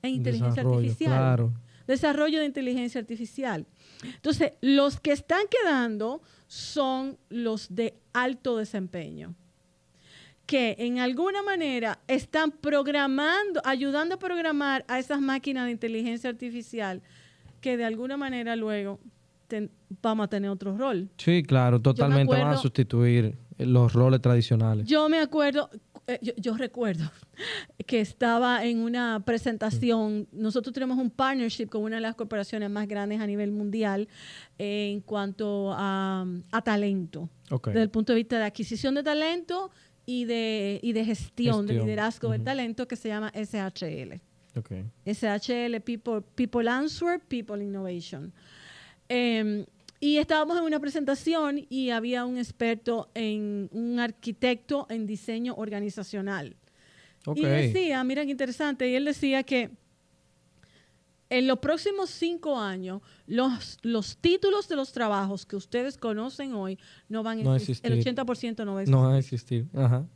S1: En inteligencia artificial. Desarrollo de inteligencia artificial. Entonces, los que están quedando son los de alto desempeño que en alguna manera están programando, ayudando a programar a esas máquinas de inteligencia artificial que de alguna manera luego vamos a tener otro rol.
S2: Sí, claro, totalmente van a sustituir los roles tradicionales.
S1: Yo me acuerdo, eh, yo, recuerdo que estaba en una presentación, nosotros tenemos un partnership con una de las corporaciones más grandes a nivel mundial en cuanto a, talento. Desde el punto de vista de adquisición de talento y de, y de gestión, de liderazgo de talento que se llama SHL. Okay. SHL, People, People Answer, People Innovation. Em, y estábamos en una presentación y había un experto en, un arquitecto en diseño organizacional. Y decía, mira qué interesante, y él decía que en los próximos cinco años, los, los títulos de los trabajos que ustedes conocen hoy no van a existir. El 80% no va a existir.
S2: No van a existir. Ajá.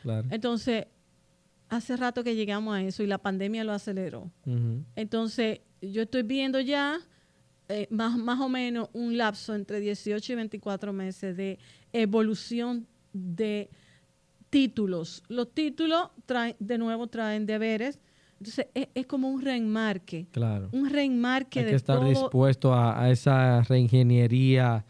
S2: Claro.
S1: Entonces, hace rato que llegamos a eso y la pandemia lo aceleró. Entonces, yo estoy viendo ya eh, más, más o menos un lapso entre 18 y 24 meses de evolución de títulos. Los títulos traen, de nuevo traen deberes entonces es, como un reenmarque.
S2: Claro.
S1: Un reenmarque
S2: Hay que estar dispuesto a, esa reingeniería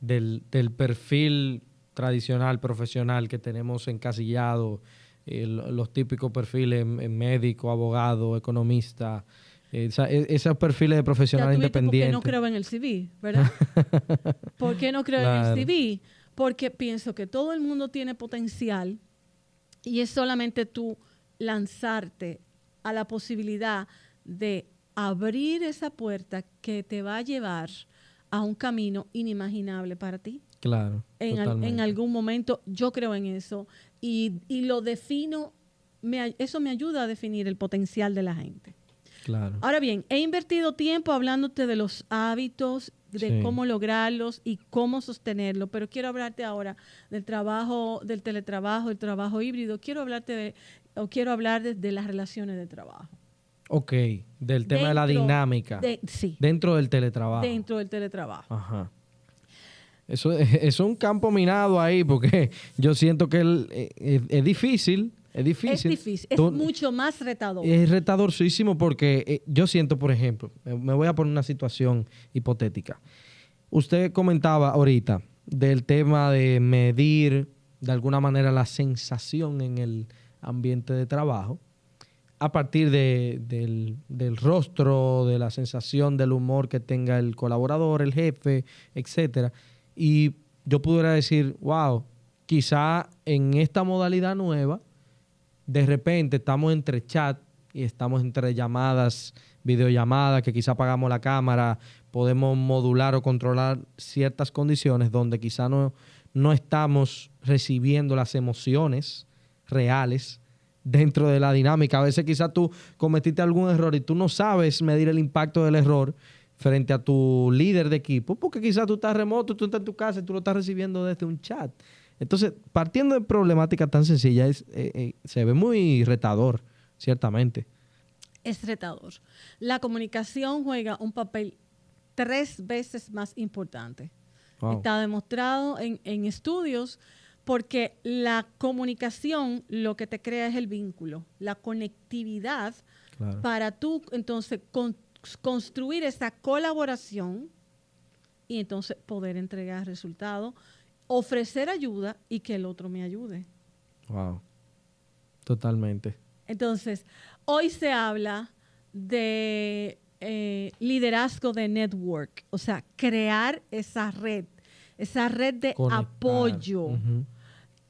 S2: del, perfil tradicional, profesional que tenemos encasillado, los típicos perfiles médico, abogado, economista, e, esos perfiles de profesional independiente.
S1: ¿Por qué no creo en el CV, verdad? ¿Por qué no creo en el CV? Porque pienso que todo el mundo tiene potencial y es solamente tú lanzarte a la posibilidad de abrir esa puerta que te va a llevar a un camino inimaginable para ti.
S2: Claro.
S1: En, algún momento yo creo en eso y, lo defino, eso me ayuda a definir el potencial de la gente.
S2: Claro.
S1: Ahora bien, he invertido tiempo hablándote de los hábitos, de cómo lograrlos y cómo sostenerlo, pero quiero hablarte ahora del trabajo, del teletrabajo, del trabajo híbrido. Quiero hablarte de, o quiero hablar de las relaciones de trabajo.
S2: Ok, del tema de la dinámica.
S1: sí.
S2: Dentro del teletrabajo.
S1: Dentro del teletrabajo.
S2: Ajá. Eso, es un campo minado ahí porque yo siento que eh, es, difícil. Es difícil.
S1: Es difícil. Es mucho más retador.
S2: Es retadorcísimo porque eh, yo siento, por ejemplo, me voy a poner una situación hipotética. Usted comentaba ahorita del tema de medir de alguna manera la sensación en el ambiente de trabajo a partir del, rostro, de la sensación, del humor que tenga el colaborador, el jefe, etcétera. Y yo pudiera decir, wow, quizá en esta modalidad nueva, de repente estamos entre chat y estamos entre llamadas, videollamadas, que quizá apagamos la cámara, podemos modular o controlar ciertas condiciones donde quizá no, no estamos recibiendo las emociones reales dentro de la dinámica. A veces quizás tú cometiste algún error y tú no sabes medir el impacto del error frente a tu líder de equipo, porque quizás tú estás remoto, tú estás en tu casa y tú lo estás recibiendo desde un chat. Entonces, partiendo de problemática tan sencilla, es, eh, eh, se ve muy retador, ciertamente.
S1: Es retador. La comunicación juega un papel tres veces más importante. Está demostrado en, en estudios porque la comunicación lo que te crea es el vínculo, la conectividad para tú entonces construir esa colaboración y entonces poder entregar resultados, ofrecer ayuda y que el otro me ayude.
S2: Wow. Totalmente.
S1: Entonces, hoy se habla de eh, liderazgo de network, o sea, crear esa red, esa red de apoyo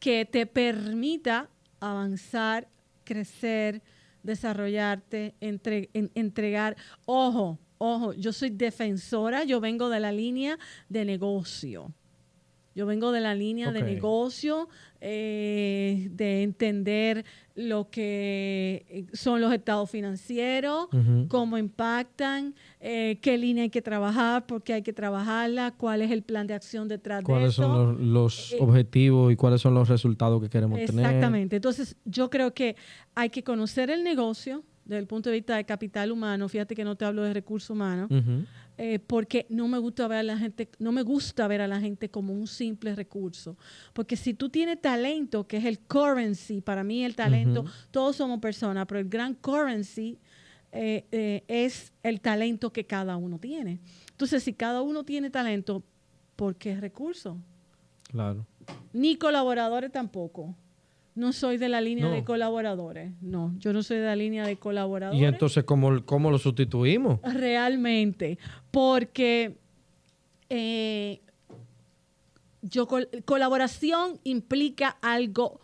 S1: que te permita avanzar, crecer, desarrollarte, entregar. Ojo, ojo, yo soy defensora, yo vengo de la línea de negocio. Yo vengo de la línea de negocio, eh, de entender lo que eh, son los estados financieros, cómo impactan, eh, qué línea hay que trabajar, por qué hay que trabajarla, cuál es el plan de acción detrás
S2: de eso. ¿Cuáles son los, objetivos y cuáles son los resultados que queremos tener?
S1: Exactamente. Entonces, yo creo que hay que conocer el negocio desde el punto de vista de capital humano. Fíjate que no te hablo de recursos humanos. Eh, porque no me gusta ver a la gente, no me gusta ver a la gente como un simple recurso. Porque si tú tienes talento, que es el currency, para mí el talento, todos somos personas, pero el gran currency eh, eh, es el talento que cada uno tiene. Entonces, si cada uno tiene talento, ¿por qué recurso?
S2: Claro.
S1: Ni colaboradores tampoco no soy de la línea de colaboradores. No, yo no soy de la línea de colaboradores.
S2: ¿Y entonces cómo, cómo lo sustituimos?
S1: Realmente, porque eh, yo colaboración implica algo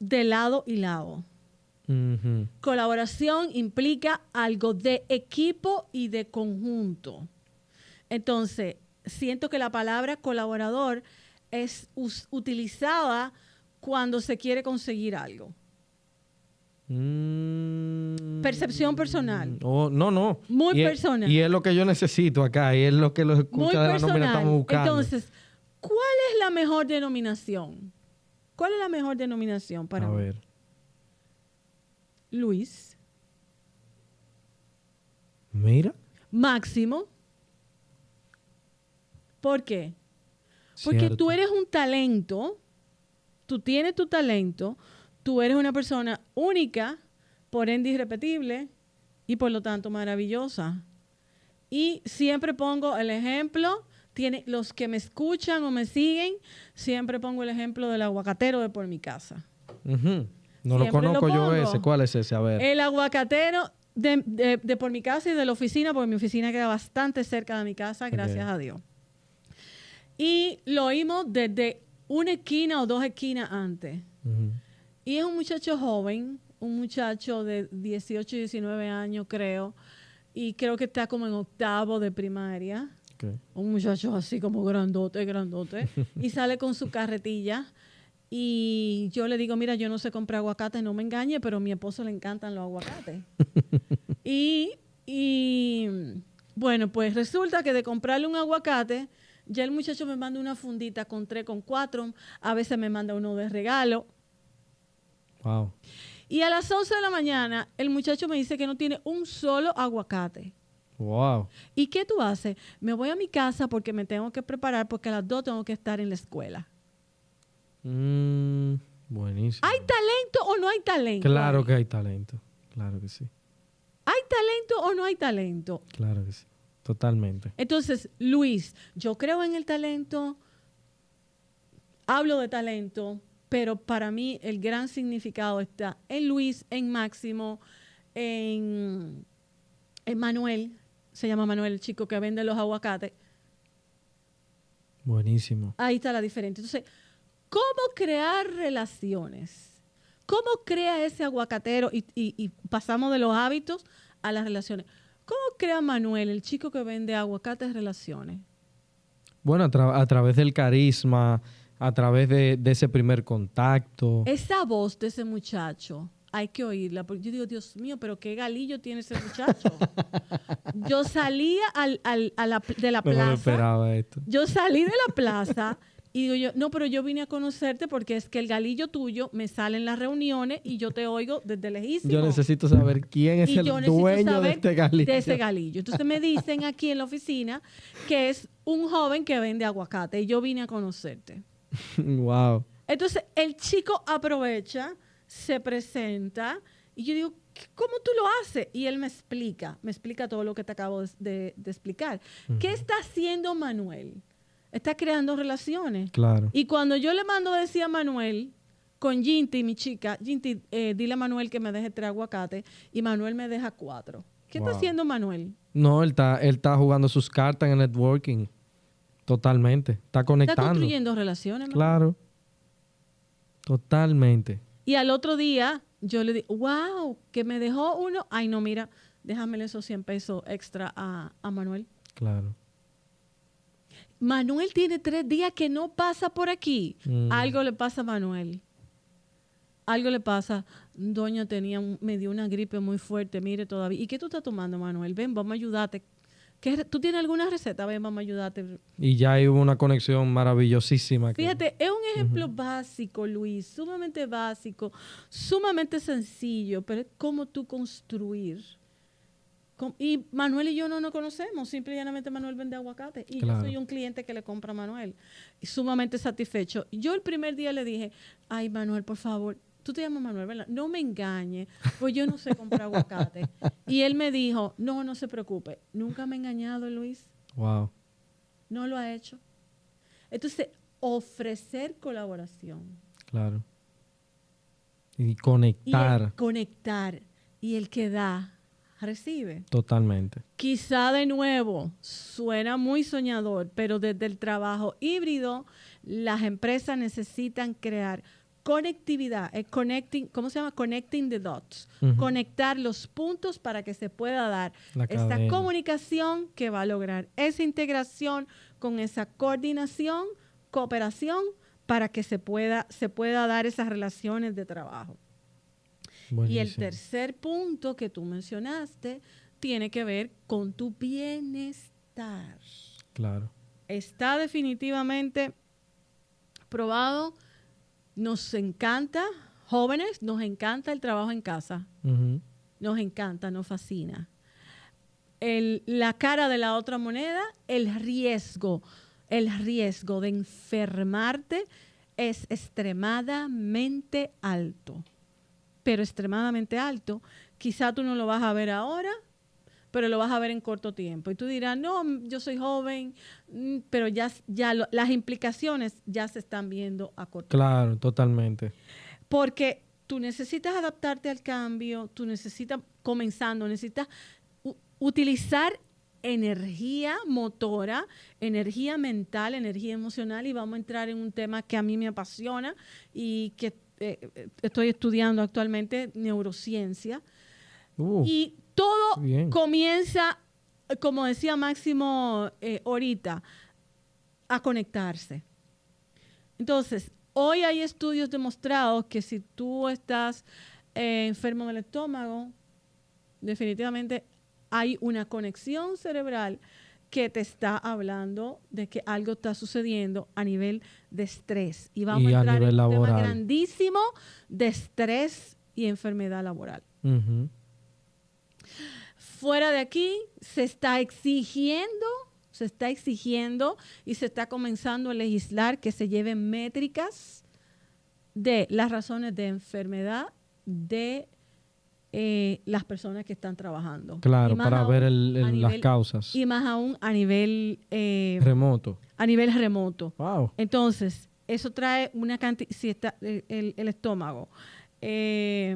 S1: de lado y lado. Colaboración implica algo de equipo y de conjunto. Entonces, siento que la palabra colaborador es utilizada cuando se quiere conseguir algo. Mm. Percepción personal.
S2: Oh, no, no.
S1: Muy personal.
S2: y es lo que yo necesito acá, y es lo que los escucha de la nómina estamos buscando.
S1: Entonces, ¿cuál es la mejor denominación? ¿Cuál es la mejor denominación para
S2: A ver.
S1: Luis.
S2: Mira.
S1: Máximo. ¿Por qué? Porque tú eres un talento tú tienes tu talento, tú eres una persona única, por ende irrepetible y por lo tanto maravillosa. Y siempre pongo el ejemplo, tiene, los que me escuchan o me siguen, siempre pongo el ejemplo del aguacatero de por mi casa.
S2: No lo conozco yo ese. ¿Cuál es ese? A ver.
S1: El aguacatero de, por mi casa y de la oficina, porque mi oficina queda bastante cerca de mi casa, gracias a Dios. Y lo oímos desde una esquina o dos esquinas antes. Y es un muchacho joven, un muchacho de 18, 19 años, creo, y creo que está como en octavo de primaria. Un muchacho así como grandote, grandote. y sale con su carretilla. Y yo le digo, mira, yo no sé comprar aguacate, no me engañe, pero a mi esposo le encantan los aguacates. y, y bueno, pues resulta que de comprarle un aguacate, ya el muchacho me manda una fundita con tres, con cuatro, a veces me manda uno de regalo.
S2: Wow.
S1: Y a las 11 de la mañana, el muchacho me dice que no tiene un solo aguacate.
S2: Wow.
S1: ¿Y qué tú haces? Me voy a mi casa porque me tengo que preparar porque a las dos tengo que estar en la escuela.
S2: Mm, buenísimo.
S1: ¿Hay talento o no hay talento?
S2: Claro que hay talento. Claro que sí.
S1: ¿Hay talento o no hay talento?
S2: Claro que sí. Totalmente.
S1: Entonces, Luis, yo creo en el talento, hablo de talento, pero para mí el gran significado está en Luis, en Máximo, en, en Manuel, se llama Manuel, el chico que vende los aguacates.
S2: Buenísimo.
S1: Ahí está la diferencia. Entonces, ¿cómo crear relaciones? ¿Cómo crea ese aguacatero? Y, pasamos de los hábitos a las relaciones. ¿Cómo crea Manuel, el chico que vende aguacates, relaciones?
S2: Bueno, a, través del carisma, a través de, ese primer contacto.
S1: Esa voz de ese muchacho, hay que oírla, porque yo digo, Dios mío, pero qué galillo tiene ese muchacho. yo salía al, a la, de la plaza. No
S2: esperaba esto.
S1: Yo salí de la plaza y digo yo, no, pero yo vine a conocerte porque es que el galillo tuyo me sale en las reuniones y yo te oigo desde lejísimo.
S2: Yo necesito saber quién es el dueño de este galillo.
S1: De ese galillo. Entonces me dicen aquí en la oficina que es un joven que vende aguacate y yo vine a conocerte.
S2: wow.
S1: Entonces el chico aprovecha, se presenta y yo digo, ¿cómo tú lo haces? Y él me explica, me explica todo lo que te acabo de, explicar. ¿Qué está haciendo Manuel? Está creando relaciones.
S2: Claro.
S1: Y cuando yo le mando decía a Manuel, con Ginty, mi chica, Ginty, eh, dile a Manuel que me deje tres aguacates, y Manuel me deja cuatro. ¿Qué está haciendo Manuel?
S2: No, él está, él está jugando sus cartas en el networking. Totalmente. Está conectando. Está
S1: construyendo relaciones.
S2: Claro. Totalmente.
S1: Y al otro día yo le digo, wow, que me dejó uno. Ay, no, mira, déjamele esos 100 pesos extra a, a Manuel.
S2: Claro.
S1: Manuel tiene tres días que no pasa por aquí. Mm. Algo le pasa a Manuel. Algo le pasa. Doña tenía, me dio una gripe muy fuerte, mire todavía. ¿Y qué tú estás tomando, Manuel? Ven, vamos a ayudarte. ¿Tú tienes alguna receta? Ven, vamos a ayudarte.
S2: Y ya hay una conexión maravillosísima.
S1: Fíjate, es un ejemplo básico, Luis, sumamente básico, sumamente sencillo, pero es cómo tú construir y Manuel y yo no nos conocemos, simple y llanamente Manuel vende aguacate. Y yo soy un cliente que le compra a Manuel. Y sumamente satisfecho. Yo el primer día le dije, ay Manuel, por favor, tú te llamas Manuel, ¿verdad? No me engañe, pues yo no sé comprar aguacate. Y él me dijo, no, no se preocupe, nunca me ha engañado Luis.
S2: Wow.
S1: No lo ha hecho. Entonces, ofrecer colaboración.
S2: Claro. Y conectar.
S1: Y conectar. Y el que da recibe.
S2: Totalmente.
S1: Quizá de nuevo suena muy soñador, pero desde el trabajo híbrido las empresas necesitan crear conectividad, es connecting, ¿cómo se llama? Connecting the dots. Conectar los puntos para que se pueda dar esta comunicación que va a lograr esa integración con esa coordinación, cooperación para que se pueda, se pueda dar esas relaciones de trabajo. Y el tercer punto que tú mencionaste tiene que ver con tu bienestar.
S2: Claro.
S1: Está definitivamente probado. Nos encanta, jóvenes, nos encanta el trabajo en casa. Nos encanta, nos fascina. la cara de la otra moneda, el riesgo, el riesgo de enfermarte es extremadamente alto pero extremadamente alto. Quizá tú no lo vas a ver ahora, pero lo vas a ver en corto tiempo. Y tú dirás, no, yo soy joven, mm, pero ya, ya las implicaciones ya se están viendo a corto
S2: tiempo. Claro, totalmente.
S1: Porque tú necesitas adaptarte al cambio, tú necesitas, comenzando, necesitas utilizar energía motora, energía mental, energía emocional y vamos a entrar en un tema que a mí me apasiona y que eh, estoy estudiando actualmente neurociencia. Uh, y todo comienza como decía Máximo eh, ahorita, a conectarse. Entonces, hoy hay estudios demostrados que si tú estás eh, enfermo del estómago, definitivamente hay una conexión cerebral que te está hablando de que algo está sucediendo a nivel de estrés. Y vamos a entrar en un tema grandísimo de estrés y enfermedad laboral. Fuera de aquí se está exigiendo, se está exigiendo y se está comenzando a legislar que se lleven métricas de las razones de enfermedad de eh, las personas que están trabajando.
S2: Claro, para ver las causas.
S1: Y más aún a nivel...
S2: Eh, remoto.
S1: A nivel remoto. Wow. Entonces, eso trae una cantidad, si está el, estómago, eh,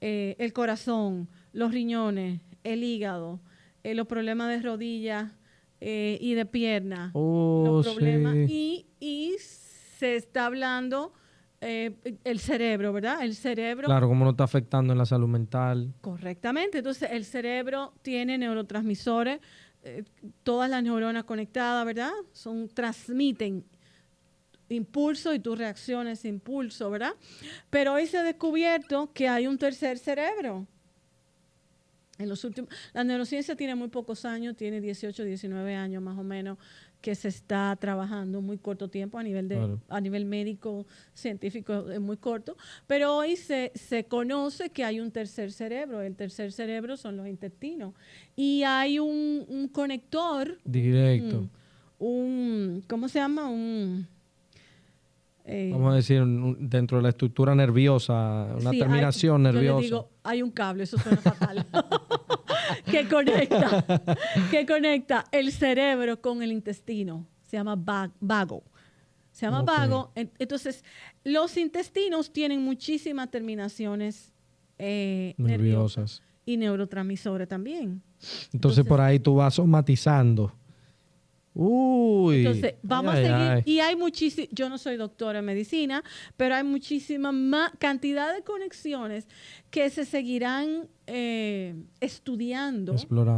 S1: el corazón, los riñones, el hígado, los problemas de rodillas y de pierna,
S2: oh,
S1: los problemas, y, y se está hablando eh, el cerebro, ¿verdad? El cerebro.
S2: Claro, cómo no está afectando en la salud mental.
S1: Correctamente. Entonces, el cerebro tiene neurotransmisores, eh, todas las neuronas conectadas, ¿verdad? Son, transmiten impulso y tú reacciones impulso, ¿verdad? Pero hoy se ha descubierto que hay un tercer cerebro. En los últimos, la neurociencia tiene muy pocos años, tiene 18, 19 años más o menos que se está trabajando muy corto tiempo a nivel de a nivel médico científico es muy corto pero hoy se, se conoce que hay un tercer cerebro el tercer cerebro son los intestinos y hay un, conector
S2: directo.
S1: un, cómo se llama un
S2: eh, Vamos a decir, dentro de la estructura nerviosa, una terminación nerviosa.
S1: Hay un cable, eso suena fatal. que conecta, que conecta el cerebro con el intestino. Se llama vago. Se llama vago. Entonces, los intestinos tienen muchísimas terminaciones eh, nerviosas. y neurotransmisores también.
S2: Entonces, por ahí tú vas somatizando Uy.
S1: Entonces, vamos a seguir. Y hay muchísimas, yo no soy doctora en medicina, pero hay muchísima más cantidad de conexiones que se seguirán eh, estudiando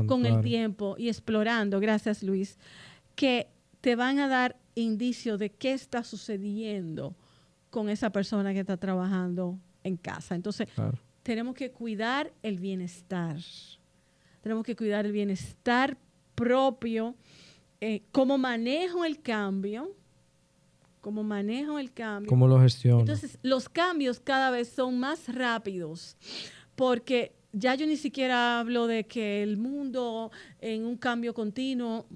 S1: con el tiempo y explorando, gracias Luis, que te van a dar indicio de qué está sucediendo con esa persona que está trabajando en casa. Entonces, tenemos que cuidar el bienestar. Tenemos que cuidar el bienestar propio eh, cómo manejo el cambio, cómo manejo el cambio.
S2: ¿Cómo lo gestiono?
S1: Entonces, los cambios cada vez son más rápidos porque ya yo ni siquiera hablo de que el mundo en un cambio continuo,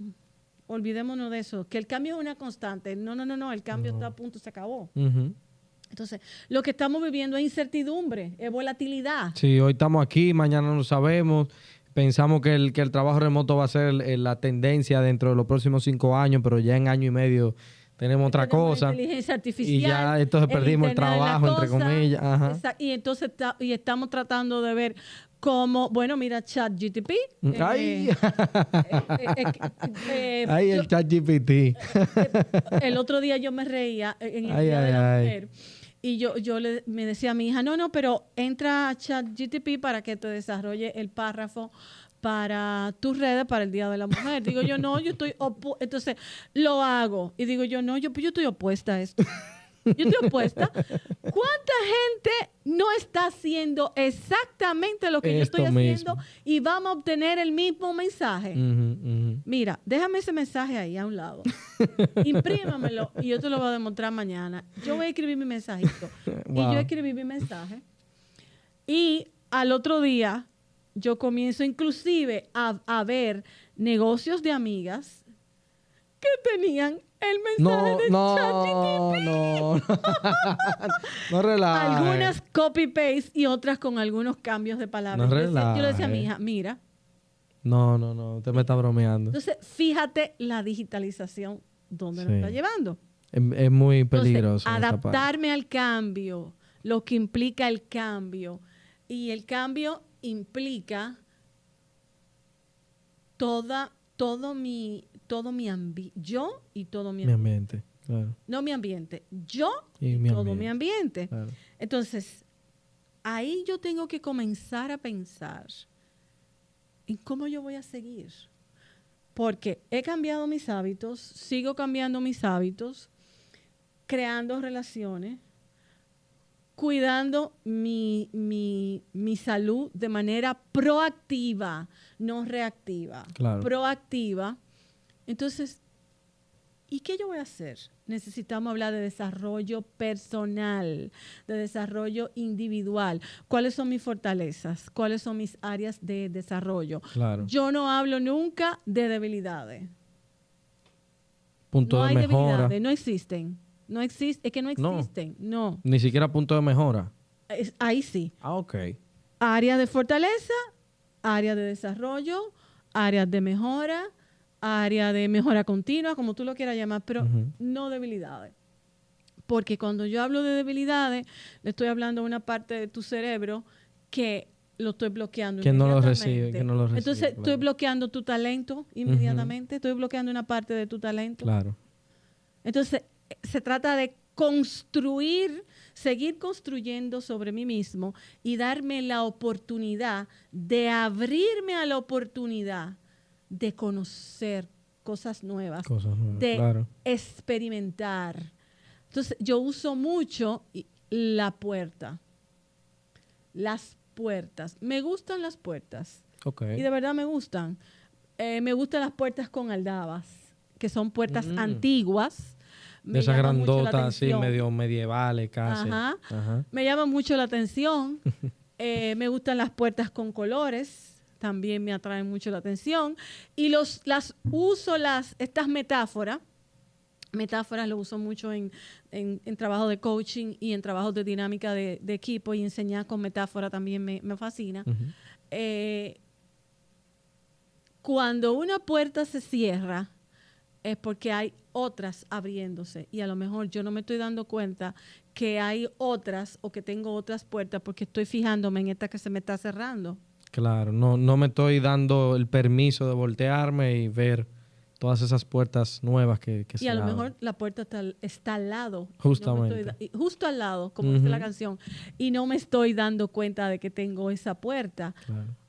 S1: olvidémonos de eso, que el cambio es una constante. No, no, no, no, el cambio está a punto, se acabó. Entonces, lo que estamos viviendo es incertidumbre, es volatilidad.
S2: Sí, hoy estamos aquí, mañana no sabemos pensamos que el, que el trabajo remoto va a ser la tendencia dentro de los próximos cinco años, pero ya en año y medio tenemos otra cosa.
S1: Inteligencia artificial.
S2: Y ya entonces perdimos el, trabajo, entre comillas.
S1: Y entonces y estamos tratando de ver cómo, bueno, mira ChatGTP.
S2: Mm, ¡Ay! Eh, ay, el ChatGPT.
S1: el otro día yo me reía en el Día de la Mujer y yo, yo le, me decía a mi hija, no, no, pero entra a ChatGTP para que te desarrolle el párrafo para tus redes para el Día de la Mujer. Digo yo, no, yo estoy Entonces, lo hago. Y digo yo, no, yo, yo estoy opuesta a esto. Yo estoy opuesta. ¿Cuánta gente no está haciendo exactamente lo que yo estoy haciendo y vamos a obtener el mismo mensaje? Mira, déjame ese mensaje ahí a un lado. Imprímamelo y yo te lo voy a demostrar mañana. Yo voy a escribir mi mensajito. Y yo escribí mi mensaje. Y al otro día yo comienzo inclusive a, a ver negocios de amigas que tenían el mensaje de no, ChatGPT.
S2: No, no, no relajes.
S1: Algunas copy-paste y otras con algunos cambios de palabras. No yo, le decía a mi hija, mira.
S2: No, no, no, usted me está bromeando.
S1: Entonces, fíjate la digitalización donde nos está llevando.
S2: Es, muy peligroso.
S1: adaptarme al cambio, lo que implica el cambio. Y el cambio implica toda, todo mi todo mi ambiente, yo y todo mi,
S2: ambiente.
S1: No mi ambiente, yo y, todo mi ambiente. Entonces, ahí yo tengo que comenzar a pensar en cómo yo voy a seguir. porque he cambiado mis hábitos, sigo cambiando mis hábitos, creando relaciones, cuidando mi, mi, salud de manera proactiva, no reactiva. Proactiva. Entonces, ¿y qué yo voy a hacer? Necesitamos hablar de desarrollo personal, de desarrollo individual. ¿Cuáles son mis fortalezas? ¿Cuáles son mis áreas de desarrollo? Yo no hablo nunca de debilidades.
S2: Punto
S1: no
S2: de
S1: hay Debilidades, no existen. No existe, es que no existen, no.
S2: Ni siquiera punto de mejora.
S1: ahí sí.
S2: Ah, ok.
S1: Área de fortaleza, área de desarrollo, áreas de mejora, área de mejora continua, como tú lo quieras llamar, pero no debilidades. Porque cuando yo hablo de debilidades, le estoy hablando a una parte de tu cerebro que lo estoy bloqueando.
S2: Que no lo recibe, que no lo recibe.
S1: Entonces, estoy bloqueando tu talento inmediatamente, estoy bloqueando una parte de tu talento.
S2: Claro.
S1: Entonces, se trata de construir, seguir construyendo sobre mí mismo y darme la oportunidad de abrirme a la oportunidad de conocer cosas nuevas, de experimentar. Entonces, yo uso mucho la puerta, las puertas. Me gustan las puertas. Y de verdad me gustan. Eh, me gustan las puertas con aldabas, que son puertas mm. antiguas
S2: de esas grandotas así, medio medievales casi.
S1: Ajá. Me llama mucho la atención. Eh, me gustan las puertas con colores, también me atraen mucho la atención. Y los, las uso, las, estas metáforas, metáforas lo uso mucho en, en, trabajo de coaching y en trabajos de dinámica de, equipo y enseñar con metáfora también me, fascina. Eh, cuando una puerta se cierra, es porque hay otras abriéndose y a lo mejor yo no me estoy dando cuenta que hay otras o que tengo otras puertas porque estoy fijándome en esta que se me está cerrando.
S2: Claro, no, no me estoy dando el permiso de voltearme y ver todas esas puertas nuevas que, que
S1: y a lo mejor la puerta está, al lado.
S2: Justamente.
S1: justo al lado, como dice la canción. Y no me estoy dando cuenta de que tengo esa puerta.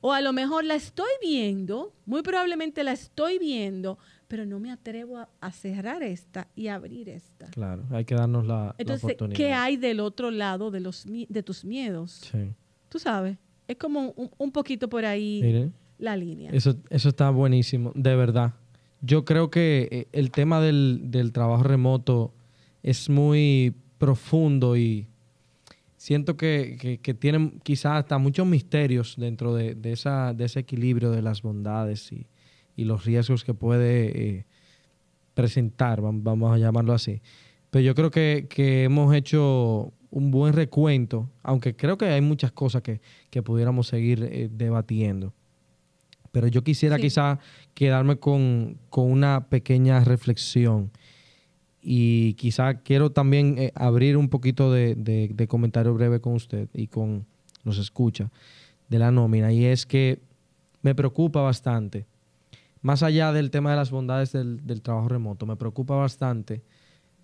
S1: O a lo mejor la estoy viendo, muy probablemente la estoy viendo, pero no me atrevo a, cerrar esta y abrir esta.
S2: Claro, hay que darnos la,
S1: Entonces, ¿qué hay del otro lado de, los, de tus miedos? Sí. Tú sabes, es como un, poquito por ahí la línea.
S2: Eso, eso está buenísimo, de verdad. Yo creo que eh, el tema del, trabajo remoto es muy profundo y siento que, que, tiene quizás hasta muchos misterios dentro de, esa, de ese equilibrio de las bondades y, y los riesgos que puede eh, presentar, vamos a llamarlo así. Pero yo creo que, hemos hecho un buen recuento, aunque creo que hay muchas cosas que, pudiéramos seguir eh, debatiendo. Pero yo quisiera quizá quedarme con, una pequeña reflexión. Y quizá quiero también eh, abrir un poquito de, de, comentario breve con usted y con nos escucha de la nómina. Y es que me preocupa bastante más allá del tema de las bondades del, trabajo remoto, me preocupa bastante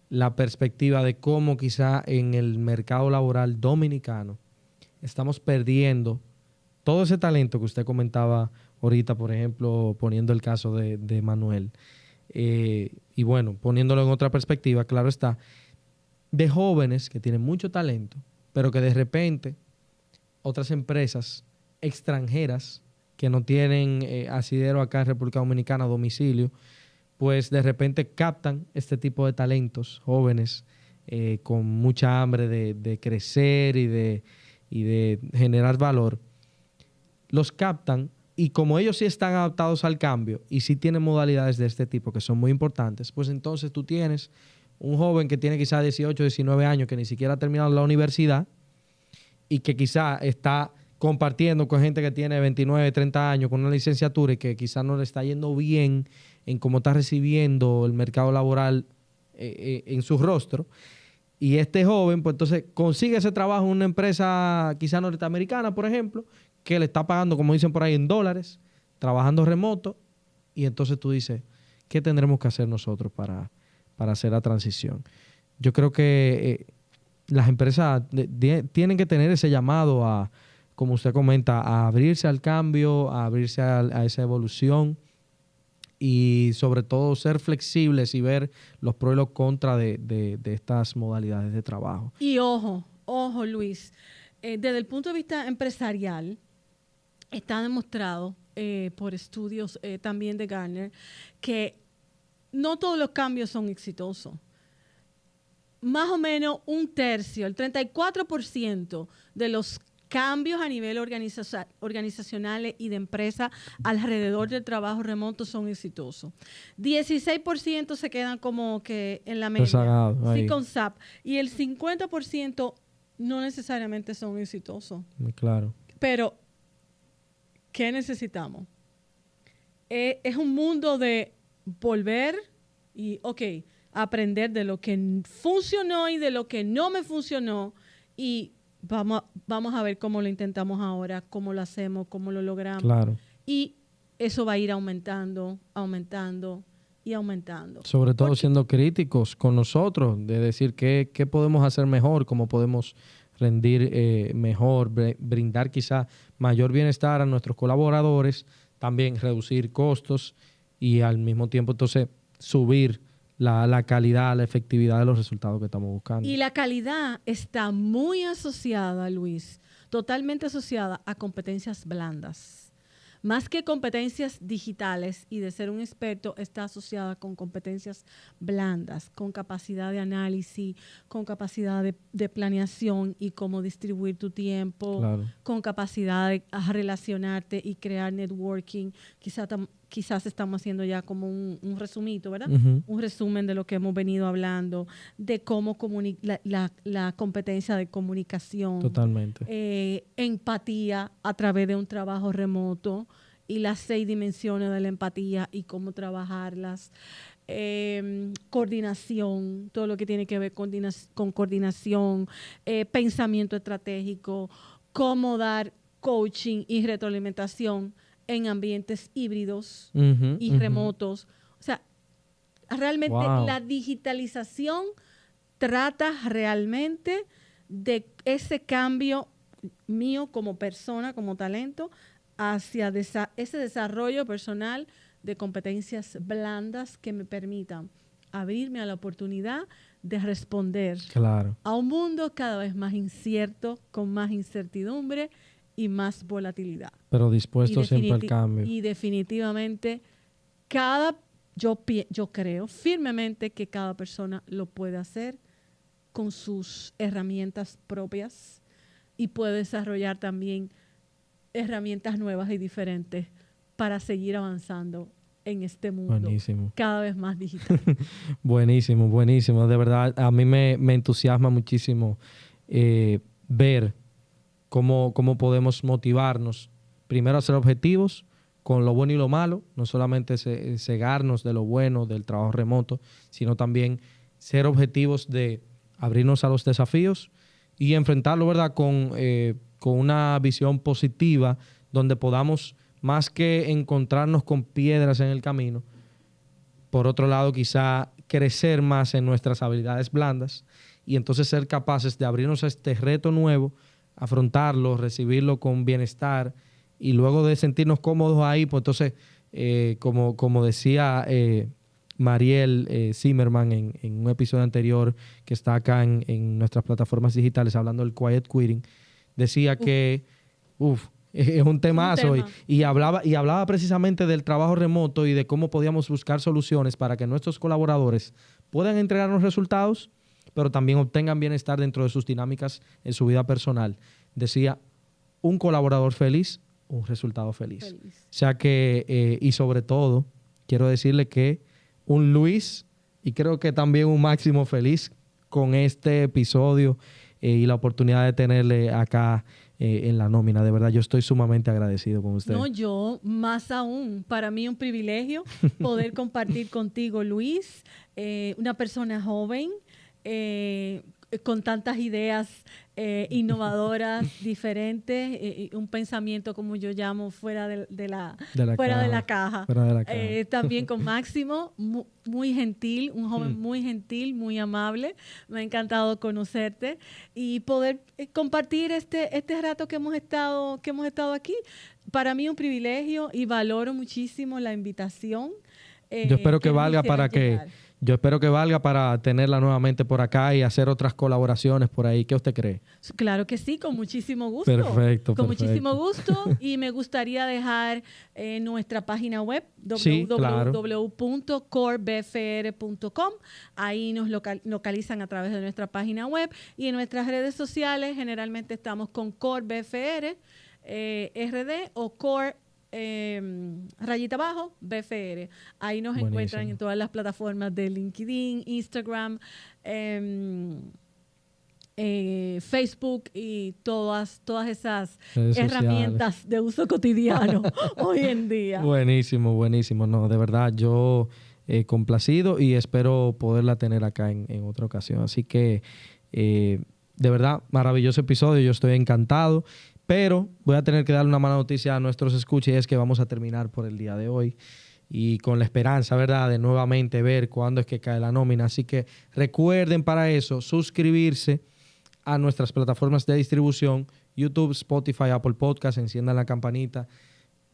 S2: la perspectiva de cómo quizá en el mercado laboral dominicano estamos perdiendo todo ese talento que usted comentaba ahorita, por ejemplo, poniendo el caso de, Manuel. Eh, y bueno, poniéndolo en otra perspectiva, claro está, de jóvenes que tienen mucho talento, pero que de repente otras empresas extranjeras que no tienen eh, asidero acá en República Dominicana domicilio, pues de repente captan este tipo de talentos jóvenes eh, con mucha hambre de, crecer y de, generar valor. Los captan y como ellos sí están adaptados al cambio y sí tienen modalidades de este tipo que son muy importantes, pues entonces tú tienes un joven que tiene quizá 18, 19 años, que ni siquiera ha terminado la universidad y que quizá está compartiendo con gente que tiene 29, 30 años con una licenciatura y que quizás no le está yendo bien en cómo está recibiendo el mercado laboral eh, eh, en su rostro. Y este joven, pues entonces consigue ese trabajo en una empresa quizás norteamericana, por ejemplo, que le está pagando, como dicen por ahí, en dólares, trabajando remoto. Y entonces tú dices, ¿qué tendremos que hacer nosotros para, para hacer la transición? Yo creo que eh, las empresas tienen que tener ese llamado a, como usted comenta, a abrirse al cambio, a abrirse a, esa evolución y sobre todo ser flexibles y ver los pros y los contras de, estas modalidades de trabajo.
S1: Y ojo, ojo Luis, eh, desde el punto de vista empresarial, está demostrado eh, por estudios eh, también de Garner que no todos los cambios son exitosos. Más o menos un tercio, el 34% de los cambios a nivel organizacional y de empresa alrededor del trabajo remoto son exitosos. 16% se quedan como que en la media, sí, con SAP. Y el 50% no necesariamente son exitosos.
S2: Claro.
S1: Pero, ¿qué necesitamos? Eh, es un mundo de volver y, ok, aprender de lo que funcionó y de lo que no me funcionó y Vamos, vamos a ver cómo lo intentamos ahora, cómo lo hacemos, cómo lo logramos.
S2: Claro.
S1: Y eso va a ir aumentando, aumentando y aumentando.
S2: Sobre todo siendo críticos con nosotros, de decir qué, qué podemos hacer mejor, cómo podemos rendir eh, mejor, brindar quizá mayor bienestar a nuestros colaboradores, también reducir costos y al mismo tiempo entonces subir la, calidad, la efectividad de los resultados que estamos buscando.
S1: Y la calidad está muy asociada, Luis, totalmente asociada a competencias blandas. Más que competencias digitales y de ser un experto, está asociada con competencias blandas, con capacidad de análisis, con capacidad de, planeación y cómo distribuir tu tiempo, con capacidad de relacionarte y crear networking. Quizá quizás estamos haciendo ya como un, resumito, ¿verdad? Un resumen de lo que hemos venido hablando, de cómo la, la, competencia de comunicación.
S2: Totalmente.
S1: Eh, empatía a través de un trabajo remoto y las seis dimensiones de la empatía y cómo trabajarlas. Em, coordinación, todo lo que tiene que ver con, con coordinación, eh, pensamiento estratégico, cómo dar coaching y retroalimentación en ambientes híbridos y remotos. O sea, realmente la digitalización trata realmente de ese cambio mío como persona, como talento, hacia ese desarrollo personal de competencias blandas que me permitan abrirme a la oportunidad de responder a un mundo cada vez más incierto, con más incertidumbre y más volatilidad.
S2: Pero dispuesto siempre al cambio.
S1: Y definitivamente, cada, yo, yo creo firmemente que cada persona lo puede hacer con sus herramientas propias y puede desarrollar también herramientas nuevas y diferentes para seguir avanzando en este mundo cada vez más digital.
S2: buenísimo, buenísimo. De verdad, a mí me, entusiasma muchísimo eh, ver cómo, cómo podemos motivarnos primero a ser objetivos con lo bueno y lo malo, no solamente cegarnos de lo bueno del trabajo remoto, sino también ser objetivos de abrirnos a los desafíos y enfrentarlo, ¿verdad?, con, eh, con una visión positiva donde podamos, más que encontrarnos con piedras en el camino, por otro lado, quizá crecer más en nuestras habilidades blandas y entonces ser capaces de abrirnos a este reto nuevo afrontarlo, recibirlo con bienestar y luego de sentirnos cómodos ahí, pues entonces, eh, como, como decía eh, Mariel eh, Zimmerman en, un episodio anterior que está acá en, nuestras plataformas digitales hablando del quiet quitting, decía que, uff, es un temazo y, hablaba, y hablaba precisamente del trabajo remoto y de cómo podíamos buscar soluciones para que nuestros colaboradores puedan entregarnos resultados pero también obtengan bienestar dentro de sus dinámicas en su vida personal. Decía, un colaborador feliz, un resultado feliz. O sea que, eh, y sobre todo, quiero decirle que un Luis y creo que también un Máximo feliz con este episodio eh, y la oportunidad de tenerle acá eh, en la nómina. De verdad, yo estoy sumamente agradecido con usted.
S1: No, yo más aún. Para mí un privilegio poder compartir contigo, Luis, una persona joven, eh, con tantas ideas eh, innovadoras, diferentes, eh, un pensamiento como yo llamo fuera de, la, fuera, de la caja. también con Máximo, muy, gentil, un joven mm. muy gentil, muy amable. Me ha encantado conocerte y poder compartir este, este rato que hemos estado, que hemos estado aquí. Para mí un privilegio y valoro muchísimo la invitación.
S2: Yo espero que valga para que yo espero que valga para tenerla nuevamente por acá y hacer otras colaboraciones por ahí. ¿Qué usted cree?
S1: Claro que sí, con muchísimo gusto.
S2: Perfecto.
S1: Con muchísimo gusto. Y me gustaría dejar eh, nuestra página web www.corebfr.com. Ahí nos localizan a través de nuestra página web y en nuestras redes sociales generalmente estamos con CoreBFR, eh, RD o Core Em, rayita abajo, BFR. Ahí nos encuentran en todas las plataformas de LinkedIn, Instagram, em, eh, Facebook y todas, todas esas herramientas de uso cotidiano hoy en día.
S2: Buenísimo, buenísimo. No, de verdad, yo he complacido y espero poderla tener acá en, en otra ocasión. Así que, eh, de verdad, maravilloso episodio. Yo estoy encantado. Pero voy a tener que dar una mala noticia a nuestros escuches y es que vamos a terminar por el día de hoy y con la esperanza, ¿verdad?, de nuevamente ver cuándo es que cae la nómina. Así que recuerden para eso suscribirse a nuestras plataformas de distribución, YouTube, Spotify, Apple Podcast, enciendan la campanita,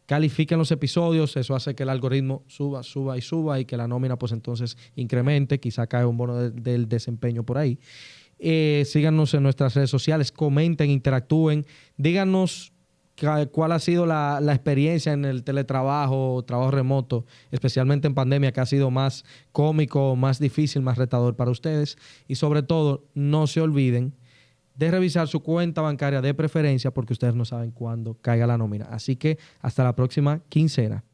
S2: califiquen los episodios, eso hace que el algoritmo suba, suba y suba y que la nómina pues entonces incremente, quizá cae un bono del desempeño por ahí. Eh, síganos en nuestras redes sociales, comenten, interactúen, díganos cuál ha sido la, experiencia en el teletrabajo, trabajo remoto, especialmente en pandemia, que ha sido más cómico, más difícil, más retador para ustedes. Y sobre todo, no se olviden de revisar su cuenta bancaria de preferencia porque ustedes no saben cuándo caiga la nómina. Así que hasta la próxima quincena.